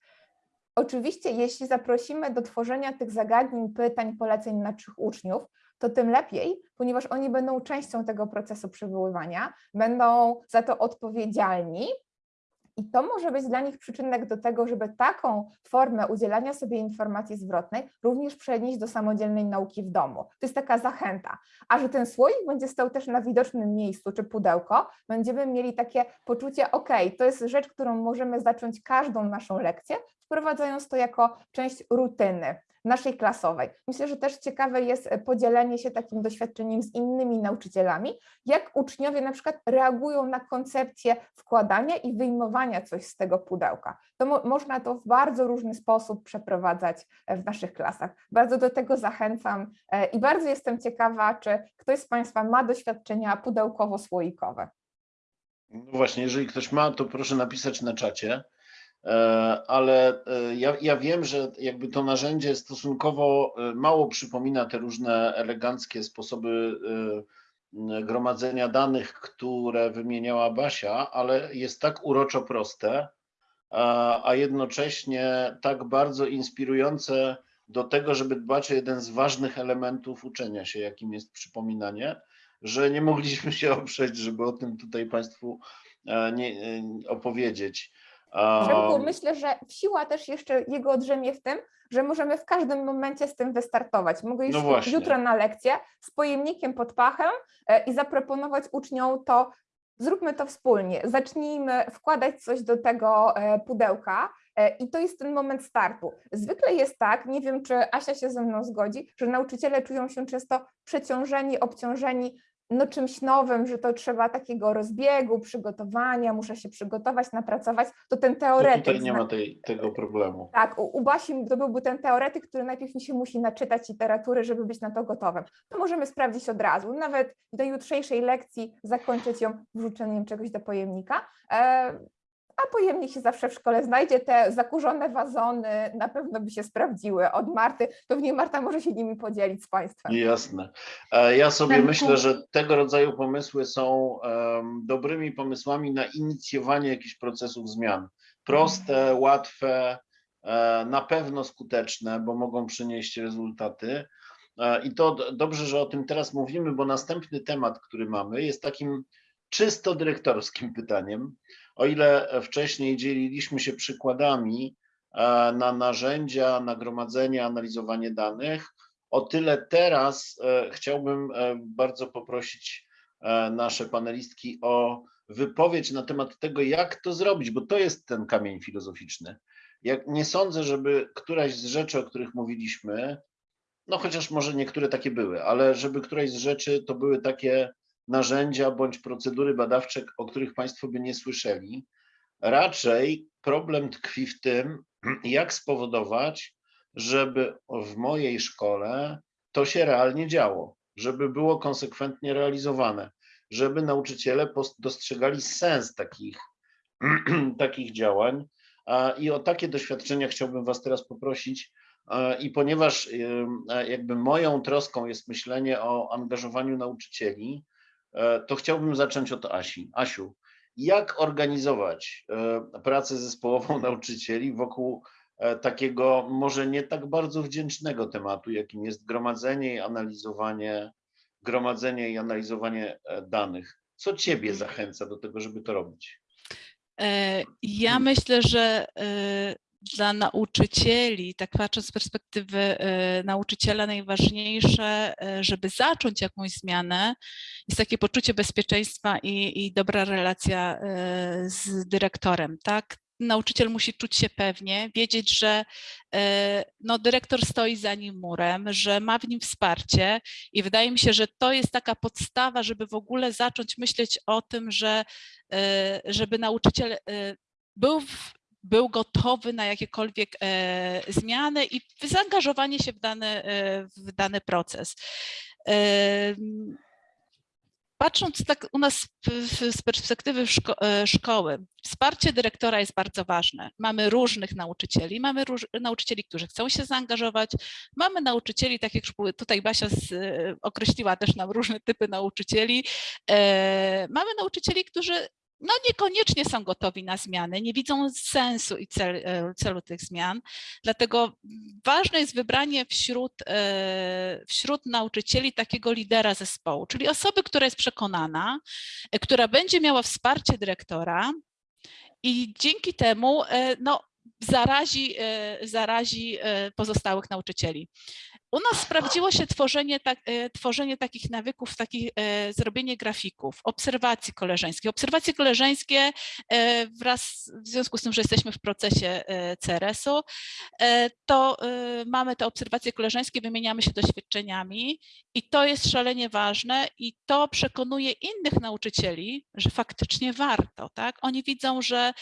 Oczywiście, jeśli zaprosimy do tworzenia tych zagadnień, pytań, poleceń naszych uczniów, to tym lepiej, ponieważ oni będą częścią tego procesu przywoływania, będą za to odpowiedzialni. I to może być dla nich przyczynek do tego, żeby taką formę udzielania sobie informacji zwrotnej również przenieść do samodzielnej nauki w domu. To jest taka zachęta. A że ten słoik będzie stał też na widocznym miejscu czy pudełko, będziemy mieli takie poczucie, ok, to jest rzecz, którą możemy zacząć każdą naszą lekcję, wprowadzając to jako część rutyny naszej klasowej. Myślę, że też ciekawe jest e, podzielenie się takim doświadczeniem z innymi nauczycielami, jak uczniowie na przykład reagują na koncepcję wkładania i wyjmowania coś z tego pudełka. To mo można to w bardzo różny sposób przeprowadzać e, w naszych klasach. Bardzo do tego zachęcam e, i bardzo jestem ciekawa, czy ktoś z Państwa ma doświadczenia pudełkowo-słoikowe. No właśnie, jeżeli ktoś ma, to proszę napisać na czacie. E, Ale e, ja, ja wiem, że jakby to narzędzie stosunkowo e, mało przypomina te różne eleganckie sposoby gromadzenia danych, które wymieniała Basia, ale jest tak uroczo proste, a jednocześnie tak bardzo inspirujące do tego, żeby dbać o jeden z ważnych elementów uczenia się, jakim jest przypominanie, że nie mogliśmy się oprzeć, żeby o tym tutaj Państwu nie, opowiedzieć. Przemku, myślę, że siła też jeszcze jego odrzemie w tym, że możemy w każdym momencie z tym wystartować. Mogę już No jutro na lekcję z pojemnikiem pod pachem e, i zaproponować uczniom to, zróbmy to wspólnie, zacznijmy wkładać coś do tego e, pudełka e, i to jest ten moment startu. Zwykle jest tak, nie wiem czy Asia się ze mną zgodzi, że nauczyciele czują się często przeciążeni, obciążeni no czymś nowym, że to trzeba takiego rozbiegu, przygotowania, muszę się przygotować, napracować, to ten to teoretyk. tutaj nie ma tej, tego problemu. tak, u, u Basi to byłby ten teoretyk, który najpierw mi się musi naczytać literatury, żeby być na to gotowym. To możemy sprawdzić od razu, nawet do jutrzejszej lekcji zakończyć ją wrzuceniem czegoś do pojemnika. A pojemnik się zawsze w szkole znajdzie. Te zakurzone wazony na pewno by się sprawdziły od Marty. Pewnie Marta może się nimi podzielić z Państwem. Jasne. E, Ja sobie myślę, że tego rodzaju pomysły są dobrymi pomysłami na inicjowanie jakichś procesów zmian. Proste, łatwe, e, na pewno skuteczne, bo mogą przynieść rezultaty. E, I to dobrze, że o tym teraz mówimy, bo następny temat, który mamy, jest takim czysto dyrektorskim pytaniem. O ile wcześniej dzieliliśmy się przykładami e, na narzędzia, nagromadzenie, analizowanie danych, o tyle teraz e, chciałbym e, bardzo poprosić nasze panelistki o wypowiedź na temat tego, jak to zrobić, bo to jest ten kamień filozoficzny. Jak nie sądzę, żeby któraś z rzeczy, o których mówiliśmy, no chociaż może niektóre takie były, ale żeby któraś z rzeczy to były takie narzędzia bądź procedury badawcze, o których Państwo by nie słyszeli. Raczej problem tkwi w tym, jak spowodować, żeby w mojej szkole to się realnie działo, żeby było konsekwentnie realizowane, żeby nauczyciele dostrzegali sens takich takich działań. I o takie doświadczenia chciałbym Was teraz poprosić. I ponieważ jakby moją troską jest myślenie o angażowaniu nauczycieli, to chciałbym zacząć od Asi. Asiu, jak organizować e, pracę zespołową nauczycieli wokół e, takiego może nie tak bardzo wdzięcznego tematu, jakim jest gromadzenie i analizowanie, gromadzenie i analizowanie e, danych? Co Ciebie zachęca do tego, żeby to robić? E, Ja myślę, że e, dla nauczycieli, tak patrząc z perspektywy e, nauczyciela, najważniejsze, e, żeby zacząć jakąś zmianę, jest takie poczucie bezpieczeństwa i, i dobra relacja e, z dyrektorem, tak? Nauczyciel musi czuć się pewnie, wiedzieć, że no, dyrektor stoi za nim murem, że ma w nim wsparcie i wydaje mi się, że to jest taka podstawa, żeby w ogóle zacząć myśleć o tym, że żeby nauczyciel był, w, był gotowy na jakiekolwiek e, zmiany i zaangażowanie się w dany, e, w dany proces. Patrząc tak u nas z perspektywy szko e, szkoły, wsparcie dyrektora jest bardzo ważne. Mamy różnych nauczycieli, mamy róż nauczycieli, którzy chcą się zaangażować, mamy nauczycieli, tak jak tutaj Basia z, określiła też nam różne typy nauczycieli, e, mamy nauczycieli, którzy no niekoniecznie są gotowi na zmiany, nie widzą sensu i cel, e, celu tych zmian. Dlatego ważne jest wybranie wśród, e, wśród nauczycieli takiego lidera zespołu, czyli osoby, która jest przekonana, e, która będzie miała wsparcie dyrektora i dzięki temu no, zarazi, zarazi pozostałych nauczycieli. U nas sprawdziło się tworzenie, tak, e, tworzenie takich nawyków, takich, e, zrobienie grafików, obserwacji koleżeńskich. Obserwacje koleżeńskie e, wraz w związku z tym, że jesteśmy w procesie CRS-u, to mamy te obserwacje koleżeńskie, wymieniamy się doświadczeniami i to jest szalenie ważne i to przekonuje innych nauczycieli, że faktycznie warto. Tak? Oni widzą, że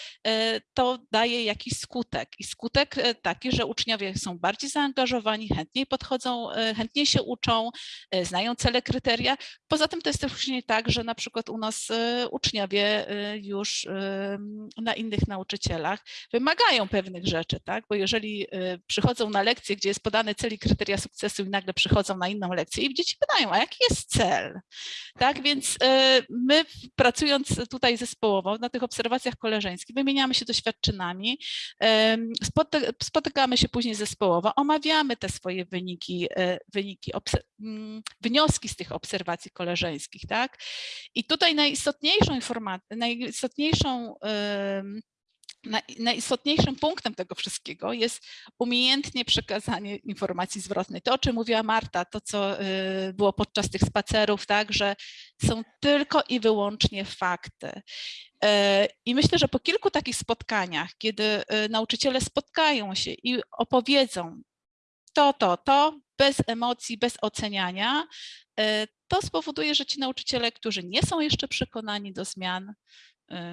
to daje jakiś skutek i skutek taki, że uczniowie są bardziej zaangażowani, chętniej podchodzą, e, chętniej się uczą, e, znają cele, kryteria. Poza tym to jest też później tak, że na przykład u nas e, uczniowie już na innych nauczycielach wymagają pewnych rzeczy, tak? Bo jeżeli przychodzą na lekcję, gdzie jest podany cel i kryteria sukcesu i nagle przychodzą na inną lekcję i dzieci pytają, a jaki jest cel? Tak, więc my pracując tutaj zespołowo na tych obserwacjach koleżeńskich wymieniamy się spoty- spotykamy się później zespołowo, omawiamy te swoje wyniki, e, wyniki mm, wnioski z tych obserwacji koleżeńskich, tak? I tutaj najistotniejszą informacją, najistotniejszą najistotniejszym punktem tego wszystkiego jest umiejętnie przekazanie informacji zwrotnej. To, o czym mówiła Marta, to, co y, było podczas tych spacerów, tak, że są tylko i wyłącznie fakty. E, I myślę, że po kilku takich spotkaniach, kiedy nauczyciele spotkają się i opowiedzą to, to, to, bez emocji, bez oceniania, e, to spowoduje, że ci nauczyciele, którzy nie są jeszcze przekonani do zmian, y,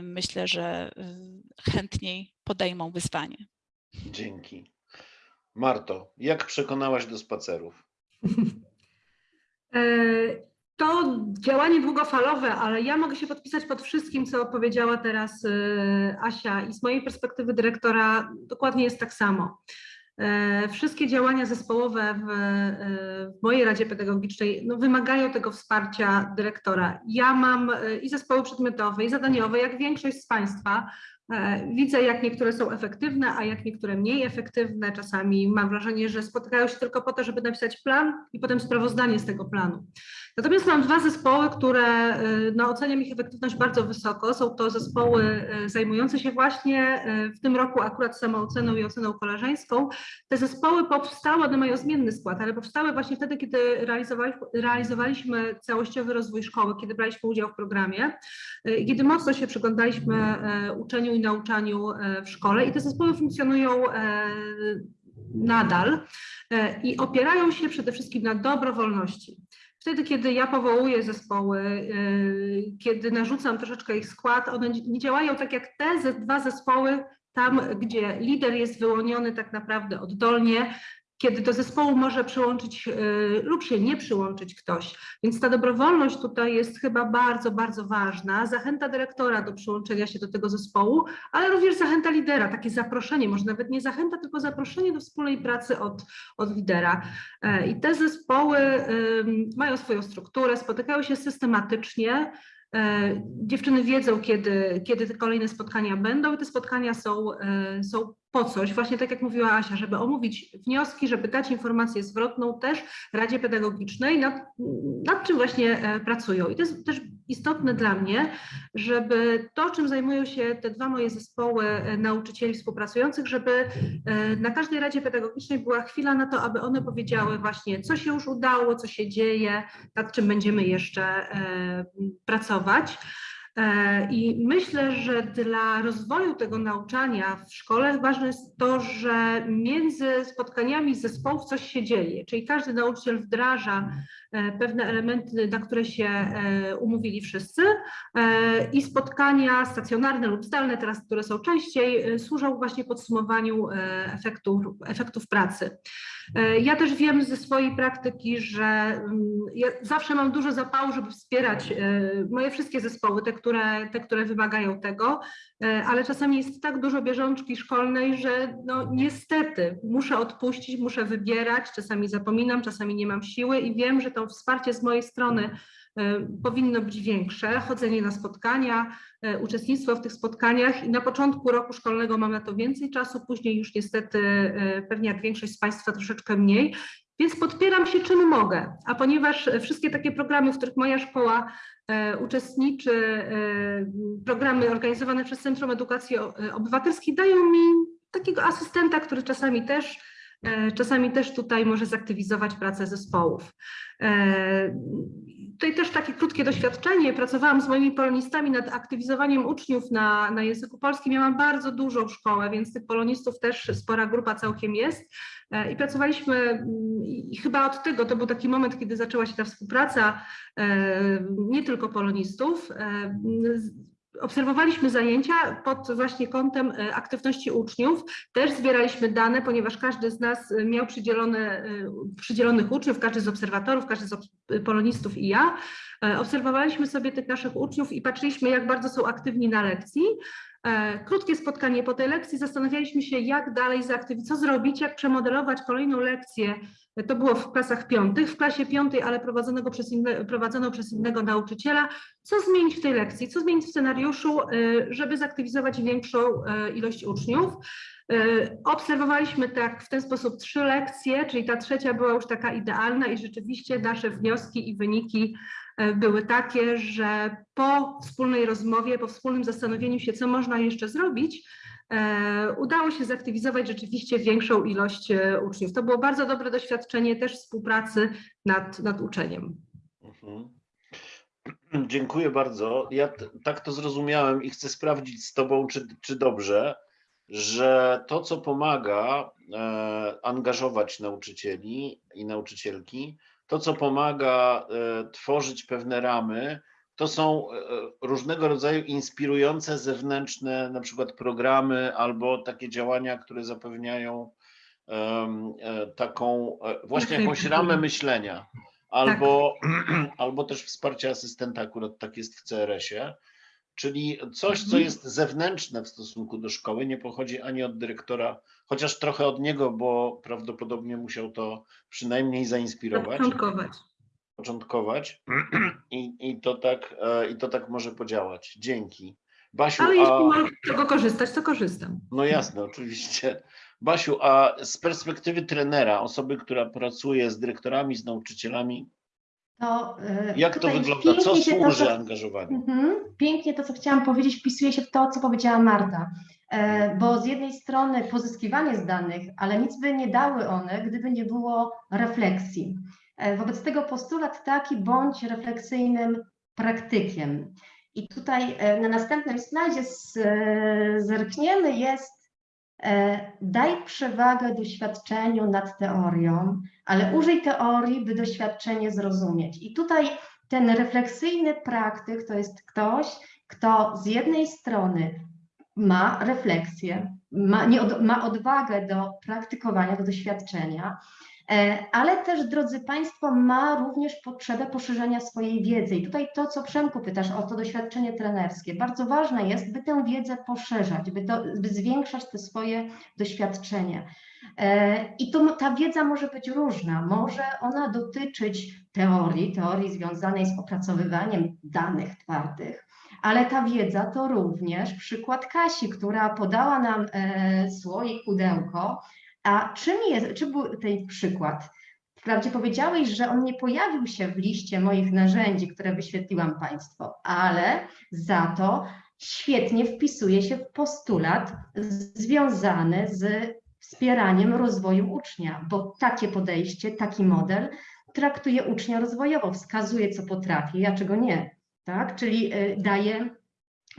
myślę, że y, chętniej podejmą wyzwanie. Dzięki. Marto, jak przekonałaś do spacerów? E, To działanie długofalowe, ale ja mogę się podpisać pod wszystkim, co powiedziała teraz Asia i z mojej perspektywy dyrektora dokładnie jest tak samo. E, Wszystkie działania zespołowe w, e, w mojej Radzie Pedagogicznej no, wymagają tego wsparcia dyrektora. Ja mam e, i zespoły przedmiotowe, i zadaniowe, jak większość z Państwa. Widzę, jak niektóre są efektywne, a jak niektóre mniej efektywne. Czasami mam wrażenie, że spotykają się tylko po to, żeby napisać plan i potem sprawozdanie z tego planu. Natomiast mam dwa zespoły, które y, no, oceniam ich efektywność bardzo wysoko. Są to zespoły y, zajmujące się właśnie y, w tym roku akurat samooceną i oceną koleżeńską. Te zespoły powstały, one mają zmienny skład, ale powstały właśnie wtedy, kiedy realizowali, realizowaliśmy całościowy rozwój szkoły, kiedy braliśmy udział w programie kiedy mocno się przyglądaliśmy uczeniu i nauczaniu w szkole i te zespoły funkcjonują nadal i opierają się przede wszystkim na dobrowolności. Wtedy, kiedy ja powołuję zespoły, yy, kiedy narzucam troszeczkę ich skład, one nie- działają tak jak te dwa zespoły, tam gdzie lider jest wyłoniony tak naprawdę oddolnie, kiedy do zespołu może przyłączyć y, lub się nie przyłączyć ktoś. Więc ta dobrowolność tutaj jest chyba bardzo, bardzo ważna. Zachęta dyrektora do przyłączenia się do tego zespołu, ale również zachęta lidera, takie zaproszenie, może nawet nie zachęta, tylko zaproszenie do wspólnej pracy od, od lidera. E, I te zespoły mają swoją strukturę, spotykają się systematycznie. E, Dziewczyny wiedzą, kiedy, kiedy te kolejne spotkania będą i te spotkania są, e, są po coś, właśnie tak jak mówiła Asia, żeby omówić wnioski, żeby dać informację zwrotną też Radzie Pedagogicznej, nad, nad czym właśnie e, pracują. I to jest też istotne dla mnie, żeby to, czym zajmują się te dwa moje zespoły e, nauczycieli współpracujących, żeby e, na każdej Radzie Pedagogicznej była chwila na to, aby one powiedziały właśnie, co się już udało, co się dzieje, nad czym będziemy jeszcze e, pracować. I myślę, że dla rozwoju tego nauczania w szkole ważne jest to, że między spotkaniami zespołów coś się dzieje, czyli każdy nauczyciel wdraża pewne elementy, na które się e, umówili wszyscy e, i spotkania stacjonarne lub zdalne, teraz które są częściej, e, służą właśnie podsumowaniu e, efektów, efektów pracy. E, Ja też wiem ze swojej praktyki, że mm, ja zawsze mam dużo zapału, żeby wspierać e, moje wszystkie zespoły, te, które, te, które wymagają tego, e, ale czasami jest tak dużo bieżączki szkolnej, że no niestety muszę odpuścić, muszę wybierać, czasami zapominam, czasami nie mam siły i wiem, że to wsparcie z mojej strony e, powinno być większe, chodzenie na spotkania, e, uczestnictwo w tych spotkaniach i na początku roku szkolnego mam na to więcej czasu, później już niestety e, pewnie jak większość z Państwa troszeczkę mniej, więc podpieram się czym mogę, a ponieważ e, wszystkie takie programy, w których moja szkoła e, uczestniczy, e, programy organizowane przez Centrum Edukacji e, Obywatelskiej dają mi takiego asystenta, który czasami też e, czasami też tutaj może zaktywizować pracę zespołów. E, Tutaj też takie krótkie doświadczenie. Pracowałam z moimi polonistami nad aktywizowaniem uczniów na, na języku polskim. Ja mam bardzo dużą szkołę, więc tych polonistów też spora grupa całkiem jest. E, I pracowaliśmy, mm, i chyba od tego, to był taki moment, kiedy zaczęła się ta współpraca e, nie tylko polonistów. Obserwowaliśmy zajęcia pod właśnie kątem e, aktywności uczniów. Też zbieraliśmy dane, ponieważ każdy z nas e, miał przydzielone, e, przydzielonych uczniów, każdy z obserwatorów, każdy z polonistów i ja. Obserwowaliśmy sobie tych naszych uczniów i patrzyliśmy, jak bardzo są aktywni na lekcji. E, Krótkie spotkanie po tej lekcji, zastanawialiśmy się, jak dalej zaaktywizować, co zrobić, jak przemodelować kolejną lekcję. To było w klasach piątych, w klasie piątej, ale prowadzonego przez inne, prowadzoną przez innego nauczyciela. Co zmienić w tej lekcji, co zmienić w scenariuszu, e, żeby zaktywizować większą e, ilość uczniów. Obserwowaliśmy tak w ten sposób trzy lekcje, czyli ta trzecia była już taka idealna i rzeczywiście nasze wnioski i wyniki były takie, że po wspólnej rozmowie, po wspólnym zastanowieniu się, co można jeszcze zrobić, e, udało się zaktywizować rzeczywiście większą ilość e, uczniów. To było bardzo dobre doświadczenie też współpracy nad, nad uczeniem. Mhm. Dziękuję bardzo. Ja tak to zrozumiałem i chcę sprawdzić z Tobą, czy, czy dobrze, że to, co pomaga e, angażować nauczycieli i nauczycielki, to, co pomaga e, tworzyć pewne ramy, to są e, różnego rodzaju inspirujące zewnętrzne, na przykład programy albo takie działania, które zapewniają e, taką e, właśnie jakąś ramę myślenia. Albo, albo też wsparcie asystenta, akurat tak jest w CRS-ie, czyli coś, co Mhm. jest zewnętrzne w stosunku do szkoły, nie pochodzi ani od dyrektora, chociaż trochę od niego, bo prawdopodobnie musiał to przynajmniej zainspirować Początkować. początkować i, i, to tak, e, i to tak może podziałać. Dzięki. Basiu, Ale jeśli a, mogę z tego korzystać, to korzystam. no jasne, oczywiście. Basiu, a z perspektywy trenera, osoby, która pracuje z dyrektorami, z nauczycielami, To, e, jak to wygląda? Co to, służy co- angażowaniu? Mhm. Pięknie to, co chciałam powiedzieć, wpisuje się w to, co powiedziała Marta. E, Bo z jednej strony pozyskiwanie z danych, ale nic by nie dały one, gdyby nie było refleksji. E, Wobec tego postulat taki, bądź refleksyjnym praktykiem. I tutaj e, na następnym slajdzie z- zerkniemy, jest daj przewagę doświadczeniu nad teorią, ale użyj teorii, by doświadczenie zrozumieć. I tutaj ten refleksyjny praktyk to jest ktoś, kto z jednej strony ma refleksję, ma, od, ma odwagę do praktykowania, do doświadczenia, e, ale też, drodzy Państwo, ma również potrzebę poszerzania swojej wiedzy. I tutaj to, co Przemku pytasz o to doświadczenie trenerskie, bardzo ważne jest, by tę wiedzę poszerzać, by, by zwiększać te swoje doświadczenia. E, I to, ta wiedza może być różna. Może ona dotyczyć teorii, teorii związanej z opracowywaniem danych twardych, ale ta wiedza to również przykład Kasi, która podała nam e, słoik, pudełko. A czym jest, czym był ten przykład? Wprawdzie powiedziałeś, że on nie pojawił się w liście moich narzędzi, które wyświetliłam Państwu, ale za to świetnie wpisuje się w postulat związany z wspieraniem rozwoju ucznia, bo takie podejście, taki model traktuje ucznia rozwojowo, wskazuje, co potrafi, a czego nie, tak? Czyli y, daje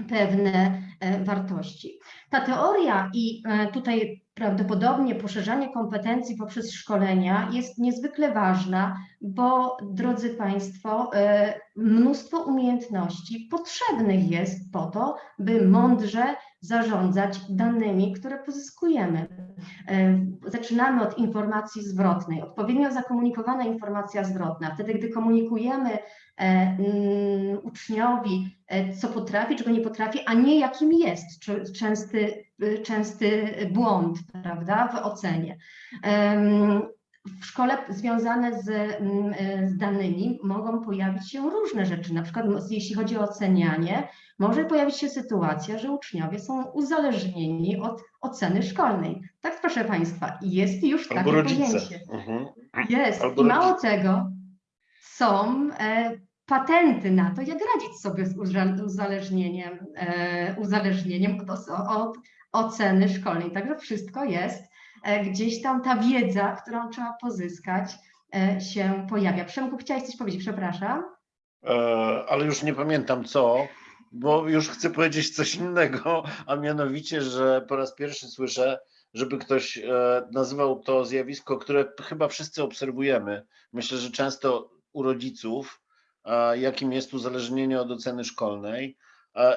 pewne wartości. Ta teoria i e, tutaj prawdopodobnie poszerzanie kompetencji poprzez szkolenia jest niezwykle ważna, bo drodzy Państwo, e, mnóstwo umiejętności potrzebnych jest po to, by mądrze zarządzać danymi, które pozyskujemy. Zaczynamy od informacji zwrotnej. Odpowiednio zakomunikowana informacja zwrotna. Wtedy, gdy komunikujemy uczniowi, co potrafi, czego nie potrafi, a nie jakim jest, częsty, częsty błąd prawda, w ocenie. W szkole związane z, z danymi mogą pojawić się różne rzeczy, na przykład jeśli chodzi o ocenianie, może pojawić się sytuacja, że uczniowie są uzależnieni od oceny szkolnej. Tak, proszę Państwa, jest już takie Albo rodzice. pojęcie. Mhm. Jest. Albo I mało rodzice. tego, są e, patenty na to, jak radzić sobie z uzależnieniem, e, uzależnieniem od, od oceny szkolnej. Także wszystko jest, e, gdzieś tam ta wiedza, którą trzeba pozyskać, e, się pojawia. Przemku, chciałeś coś powiedzieć, przepraszam. E, ale już nie pamiętam co, bo już chcę powiedzieć coś innego, a mianowicie, że po raz pierwszy słyszę, żeby ktoś e, nazywał to zjawisko, które chyba wszyscy obserwujemy. Myślę, że często u rodziców, jakim jest uzależnienie od oceny szkolnej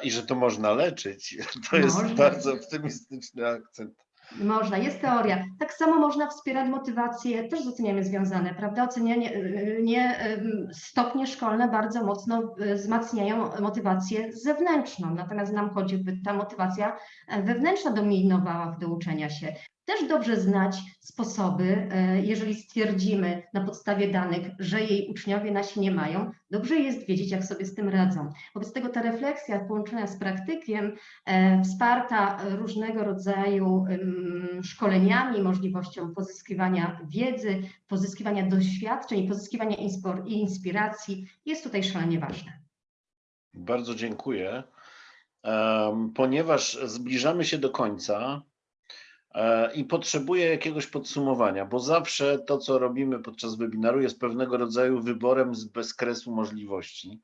i że to można leczyć. To jest Można. bardzo optymistyczny akcent. Można, jest teoria. Tak samo można wspierać motywację, też z ocenianiem związane, prawda? Ocenianie, y, nie, ym, stopnie szkolne bardzo mocno y, wzmacniają motywację zewnętrzną, natomiast nam chodzi, by ta motywacja e, wewnętrzna dominowała w do uczenia się. Też dobrze znać sposoby, e, jeżeli stwierdzimy na podstawie danych, że jej uczniowie nasi nie mają, dobrze jest wiedzieć, jak sobie z tym radzą. Wobec tego ta refleksja połączona z praktykiem, e, wsparta różnego rodzaju szkoleniami, możliwością pozyskiwania wiedzy, pozyskiwania doświadczeń pozyskiwania inspiracji jest tutaj szalenie ważna. Bardzo dziękuję. Ponieważ zbliżamy się do końca i potrzebuję jakiegoś podsumowania, bo zawsze to, co robimy podczas webinaru, jest pewnego rodzaju wyborem z bezkresu możliwości,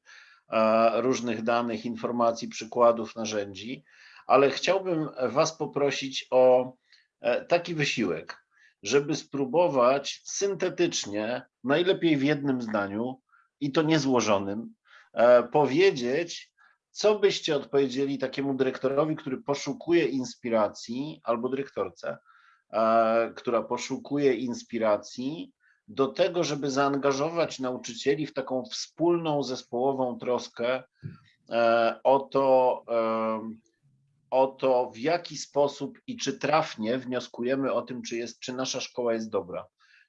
e, różnych danych, informacji, przykładów, narzędzi, ale chciałbym Was poprosić o e, taki wysiłek, żeby spróbować syntetycznie, najlepiej w jednym zdaniu i to niezłożonym, e, powiedzieć, co byście odpowiedzieli takiemu dyrektorowi, który poszukuje inspiracji, albo dyrektorce, e, która poszukuje inspiracji do tego, żeby zaangażować nauczycieli w taką wspólną, zespołową troskę e, o to, em, o to, w jaki sposób i czy trafnie wnioskujemy o tym, czy, jest, czy nasza szkoła jest dobra.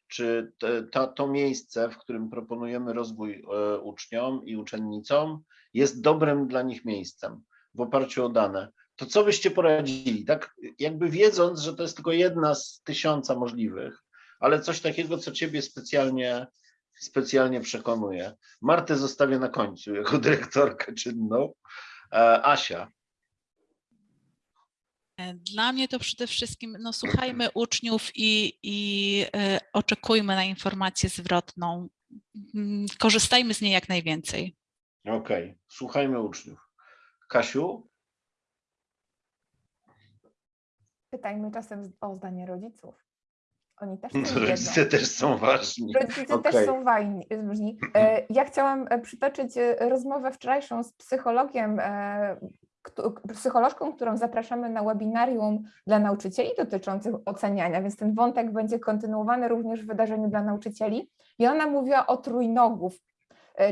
Czy ta, to miejsce, w którym proponujemy rozwój e, uczniom i uczennicom, jest dobrym dla nich miejscem w oparciu o dane. To co byście poradzili? Tak, jakby wiedząc, że to jest tylko jedna z tysiąca możliwych, ale coś takiego, co ciebie specjalnie, specjalnie przekonuje. Martę zostawię na końcu jako dyrektorkę czynną. E, Asia. E, Dla mnie to przede wszystkim, no słuchajmy uczniów i, i e, oczekujmy na informację zwrotną. Mm, Korzystajmy z niej jak najwięcej. Okej, słuchajmy uczniów. Kasiu? Pytajmy czasem o zdanie rodziców. Oni też coś wiedzą. Rodzice też są ważni. Rodzice Okej. też są ważni. E, Ja chciałam e, przytoczyć e, rozmowę wczorajszą z psychologiem psycholożką, którą zapraszamy na webinarium dla nauczycieli dotyczących oceniania, więc ten wątek będzie kontynuowany również w wydarzeniu dla nauczycieli. I ona mówiła o trójnogów,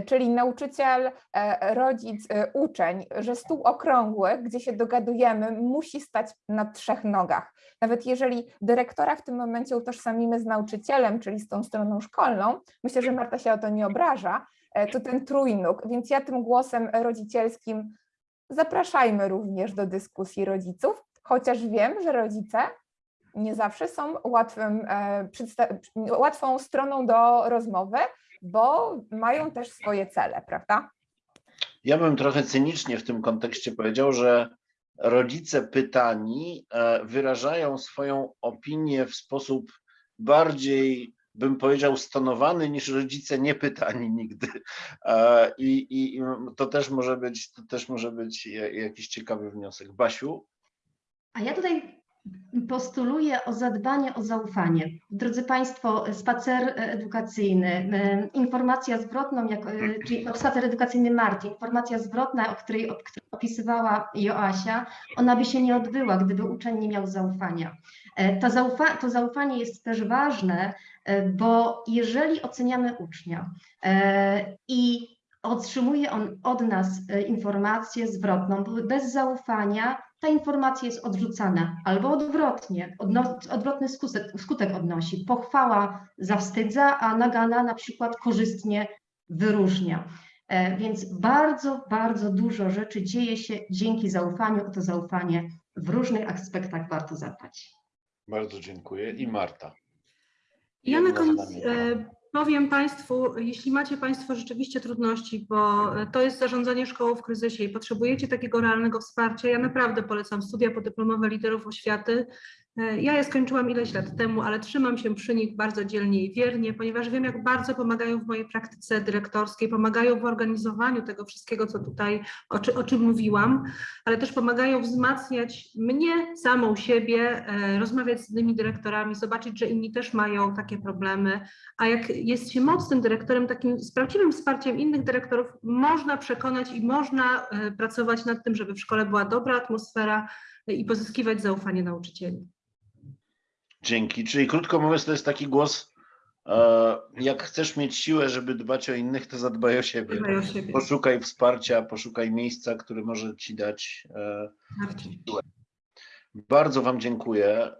czyli nauczyciel, e, rodzic, e, uczeń, że stół okrągły, gdzie się dogadujemy, musi stać na trzech nogach. Nawet jeżeli dyrektora w tym momencie utożsamimy z nauczycielem, czyli z tą stroną szkolną, myślę, że Marta się o to nie obraża, e, to ten trójnóg. Więc ja tym głosem rodzicielskim zapraszajmy również do dyskusji rodziców, chociaż wiem, że rodzice nie zawsze są łatwym, e, łatwą stroną do rozmowy, bo mają też swoje cele, prawda? Ja bym trochę cynicznie w tym kontekście powiedział, że rodzice pytani e, wyrażają swoją opinię w sposób bardziej, bym powiedział, stonowany niż rodzice niepytani nigdy. E, I, i, i to też może być, to też może być ja- jakiś ciekawy wniosek. Basiu, A ja tutaj postuluję o zadbanie o zaufanie. Drodzy Państwo, spacer edukacyjny, informacja zwrotną, jak, e, czyli spacer edukacyjny Marti, informacja zwrotna, o której, opisywała Joasia, ona by się nie odbyła, gdyby uczeń nie miał zaufania. E, To, zaufa, to zaufanie jest też ważne, e, bo jeżeli oceniamy ucznia i otrzymuje on od nas informację zwrotną, bo bez zaufania ta informacja jest odrzucana, albo odwrotnie, odno, odwrotny skutek, skutek odnosi. Pochwała zawstydza, a nagana na przykład korzystnie wyróżnia. E, Więc bardzo, bardzo dużo rzeczy dzieje się dzięki zaufaniu. O to zaufanie w różnych aspektach warto zadbać. bardzo dziękuję. I Marta. Ja na koniec powiem Państwu, jeśli macie Państwo rzeczywiście trudności, bo e, to jest zarządzanie szkołą w kryzysie i potrzebujecie takiego realnego wsparcia, ja naprawdę polecam studia podyplomowe liderów oświaty. E, Ja je skończyłam ileś lat temu, ale trzymam się przy nich bardzo dzielnie i wiernie, ponieważ wiem, jak bardzo pomagają w mojej praktyce dyrektorskiej, pomagają w organizowaniu tego wszystkiego, co tutaj, o, czy, o czym mówiłam, ale też pomagają wzmacniać mnie, samą siebie, e, rozmawiać z innymi dyrektorami, zobaczyć, że inni też mają takie problemy. A jak jest się mocnym dyrektorem, takim z prawdziwym wsparciem innych dyrektorów, można przekonać i można e, pracować nad tym, żeby w szkole była dobra atmosfera i pozyskiwać zaufanie nauczycieli. Dzięki. Czyli krótko mówiąc, to jest taki głos, e, jak chcesz mieć siłę, żeby dbać o innych, to zadbaj o siebie. O siebie. Poszukaj wsparcia, poszukaj miejsca, które może ci dać. e, Marcin. Bardzo Wam dziękuję e,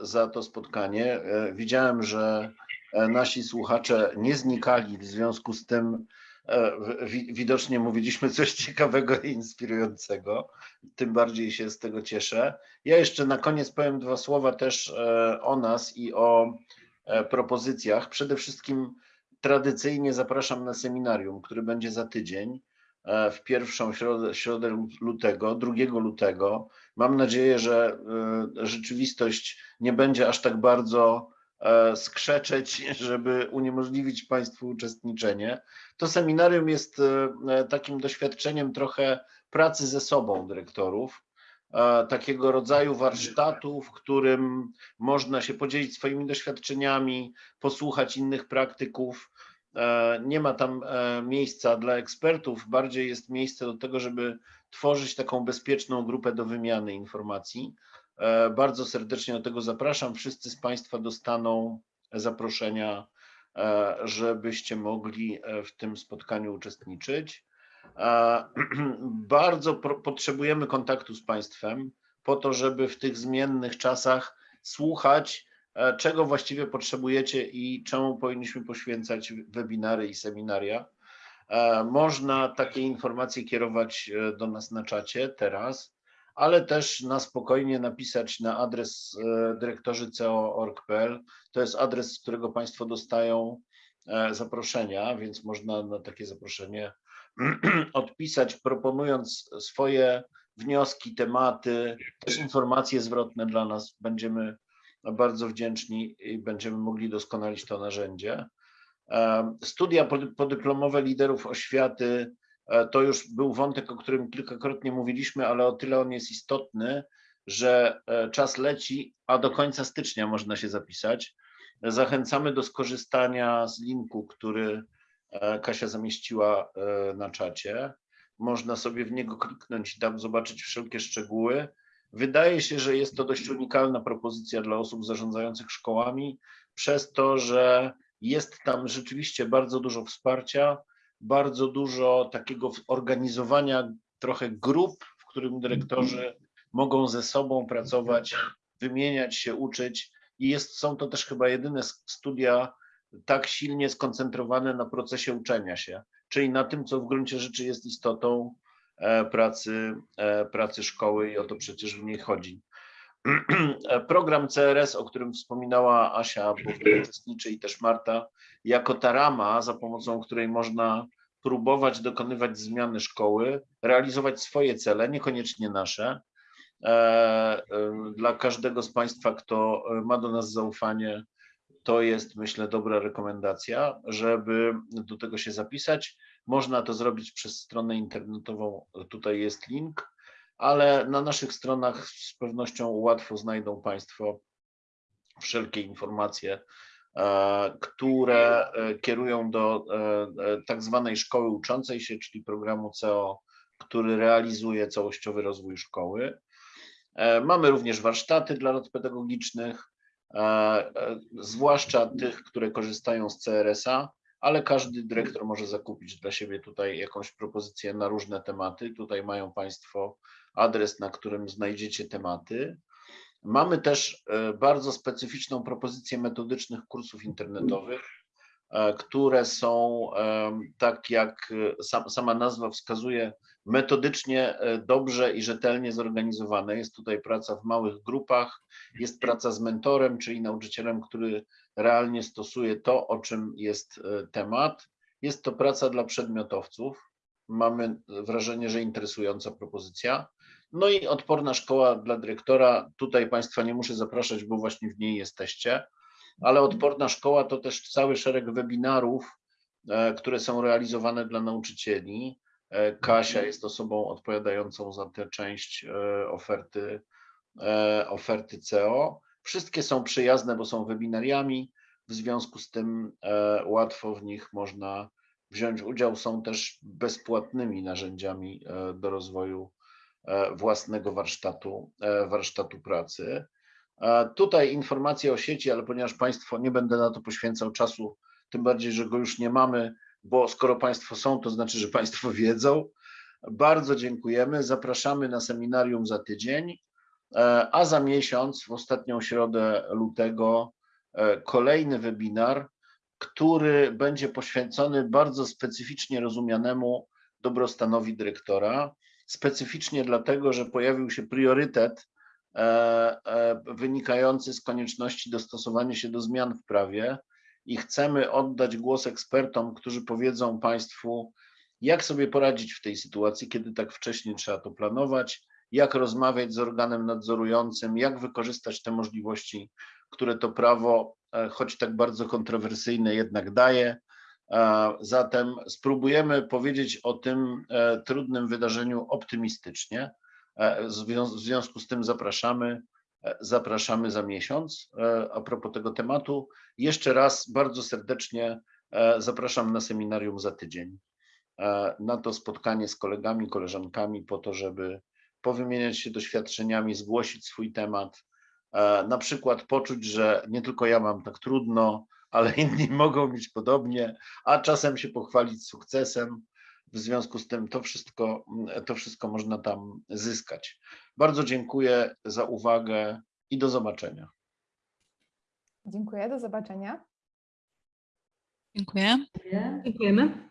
za to spotkanie. Widziałem, że nasi słuchacze nie znikali, w związku z tym widocznie mówiliśmy coś ciekawego i inspirującego. Tym bardziej się z tego cieszę. Ja jeszcze na koniec powiem dwa słowa też e, o nas i o e, propozycjach. Przede wszystkim tradycyjnie zapraszam na seminarium, który będzie za tydzień e, w pierwszą środę, środę lutego, 2 lutego. Mam nadzieję, że e, rzeczywistość nie będzie aż tak bardzo e, skrzeczeć, żeby uniemożliwić Państwu uczestniczenie. To seminarium jest e, takim doświadczeniem trochę pracy ze sobą dyrektorów, e, takiego rodzaju warsztatu, w którym można się podzielić swoimi doświadczeniami, posłuchać innych praktyków. E, Nie ma tam e, miejsca dla ekspertów, bardziej jest miejsce do tego, żeby tworzyć taką bezpieczną grupę do wymiany informacji. E, Bardzo serdecznie do tego zapraszam. Wszyscy z Państwa dostaną zaproszenia, e, żebyście mogli e, w tym spotkaniu uczestniczyć. E, Bardzo potrzebujemy kontaktu z Państwem po to, żeby w tych zmiennych czasach słuchać, e, czego właściwie potrzebujecie i czemu powinniśmy poświęcać webinary i seminaria. E, Można takie informacje kierować e, do nas na czacie teraz, ale też na spokojnie napisać na adres e, dyrektorzy co.org.pl. To jest adres, z którego Państwo dostają e, zaproszenia, więc można na takie zaproszenie odpisać, proponując swoje wnioski, tematy, też informacje zwrotne dla nas. Będziemy bardzo wdzięczni i będziemy mogli doskonalić to narzędzie. E, Studia pody- podyplomowe liderów oświaty to już był wątek, o którym kilkakrotnie mówiliśmy, ale o tyle on jest istotny, że e, czas leci, a do końca stycznia można się zapisać. Zachęcamy do skorzystania z linku, który e, Kasia zamieściła e, na czacie. można sobie w niego kliknąć i tam zobaczyć wszelkie szczegóły. Wydaje się, że jest to dość unikalna propozycja dla osób zarządzających szkołami, przez to, że jest tam rzeczywiście bardzo dużo wsparcia, bardzo dużo takiego organizowania trochę grup, w którym dyrektorzy mogą ze sobą pracować, wymieniać się, uczyć i jest, są to też chyba jedyne studia tak silnie skoncentrowane na procesie uczenia się, czyli na tym, co w gruncie rzeczy jest istotą e, pracy, e, pracy szkoły i o to przecież w niej chodzi. Program CRS, o którym wspominała Asia, bo w tym uczestniczy i też Marta, jako ta rama, za pomocą której można próbować dokonywać zmiany szkoły, realizować swoje cele, niekoniecznie nasze. E, e, Dla każdego z Państwa, kto ma do nas zaufanie, to jest, myślę, dobra rekomendacja, żeby do tego się zapisać. Można to zrobić przez stronę internetową, tutaj jest link, ale na naszych stronach z pewnością łatwo znajdą Państwo wszelkie informacje, które e, kierują do e, e, tak zwanej szkoły uczącej się, czyli programu CEO, który realizuje całościowy rozwój szkoły. E, Mamy również warsztaty dla rad pedagogicznych, e, e, zwłaszcza tych, które korzystają z CRS-a, ale każdy dyrektor może zakupić dla siebie tutaj jakąś propozycję na różne tematy. Tutaj mają Państwo adres, na którym znajdziecie tematy. Mamy też e, bardzo specyficzną propozycję metodycznych kursów internetowych, e, które są, em, tak jak e, sam, sama nazwa wskazuje, metodycznie e, dobrze i rzetelnie zorganizowane. Jest tutaj praca w małych grupach, jest praca z mentorem, czyli nauczycielem, który realnie stosuje to, o czym jest e, temat. Jest to praca dla przedmiotowców. Mamy wrażenie, że interesująca propozycja. No i odporna szkoła dla dyrektora. Tutaj Państwa nie muszę zapraszać, bo właśnie w niej jesteście, ale odporna szkoła to też cały szereg webinarów, e, które są realizowane dla nauczycieli. E, Kasia jest osobą odpowiadającą za tę część e, oferty, oferty CEO. Wszystkie są przyjazne, bo są webinariami, w związku z tym łatwo w nich można wziąć udział. Są też bezpłatnymi narzędziami do rozwoju własnego warsztatu, e, warsztatu pracy. E, Tutaj informacje o sieci, ale ponieważ Państwo nie będę na to poświęcał czasu, tym bardziej, że go już nie mamy, bo skoro Państwo są, to znaczy, że Państwo wiedzą. Bardzo dziękujemy. Zapraszamy na seminarium za tydzień, e, a za miesiąc, w ostatnią środę lutego, e, kolejny webinar, który będzie poświęcony bardzo specyficznie rozumianemu dobrostanowi dyrektora. Specyficznie dlatego, że pojawił się priorytet e, e, wynikający z konieczności dostosowania się do zmian w prawie i chcemy oddać głos ekspertom, którzy powiedzą Państwu, jak sobie poradzić w tej sytuacji, kiedy tak wcześnie trzeba to planować, jak rozmawiać z organem nadzorującym, jak wykorzystać te możliwości, które to prawo, e, choć tak bardzo kontrowersyjne, jednak daje. E, Zatem spróbujemy powiedzieć o tym e, trudnym wydarzeniu optymistycznie. E, W zwią- w związku z tym zapraszamy, zapraszamy za miesiąc. A propos tego tematu, jeszcze raz bardzo serdecznie zapraszam na seminarium za tydzień. Na to spotkanie z kolegami, koleżankami, po to, żeby powymieniać się doświadczeniami, zgłosić swój temat, na przykład poczuć, że nie tylko ja mam tak trudno, ale inni mogą mieć podobnie, a czasem się pochwalić sukcesem. W związku z tym to wszystko, to wszystko można tam zyskać. Bardzo dziękuję za uwagę i do zobaczenia. Dziękuję, do zobaczenia. Dziękuję. Dziękuję. Dziękujemy.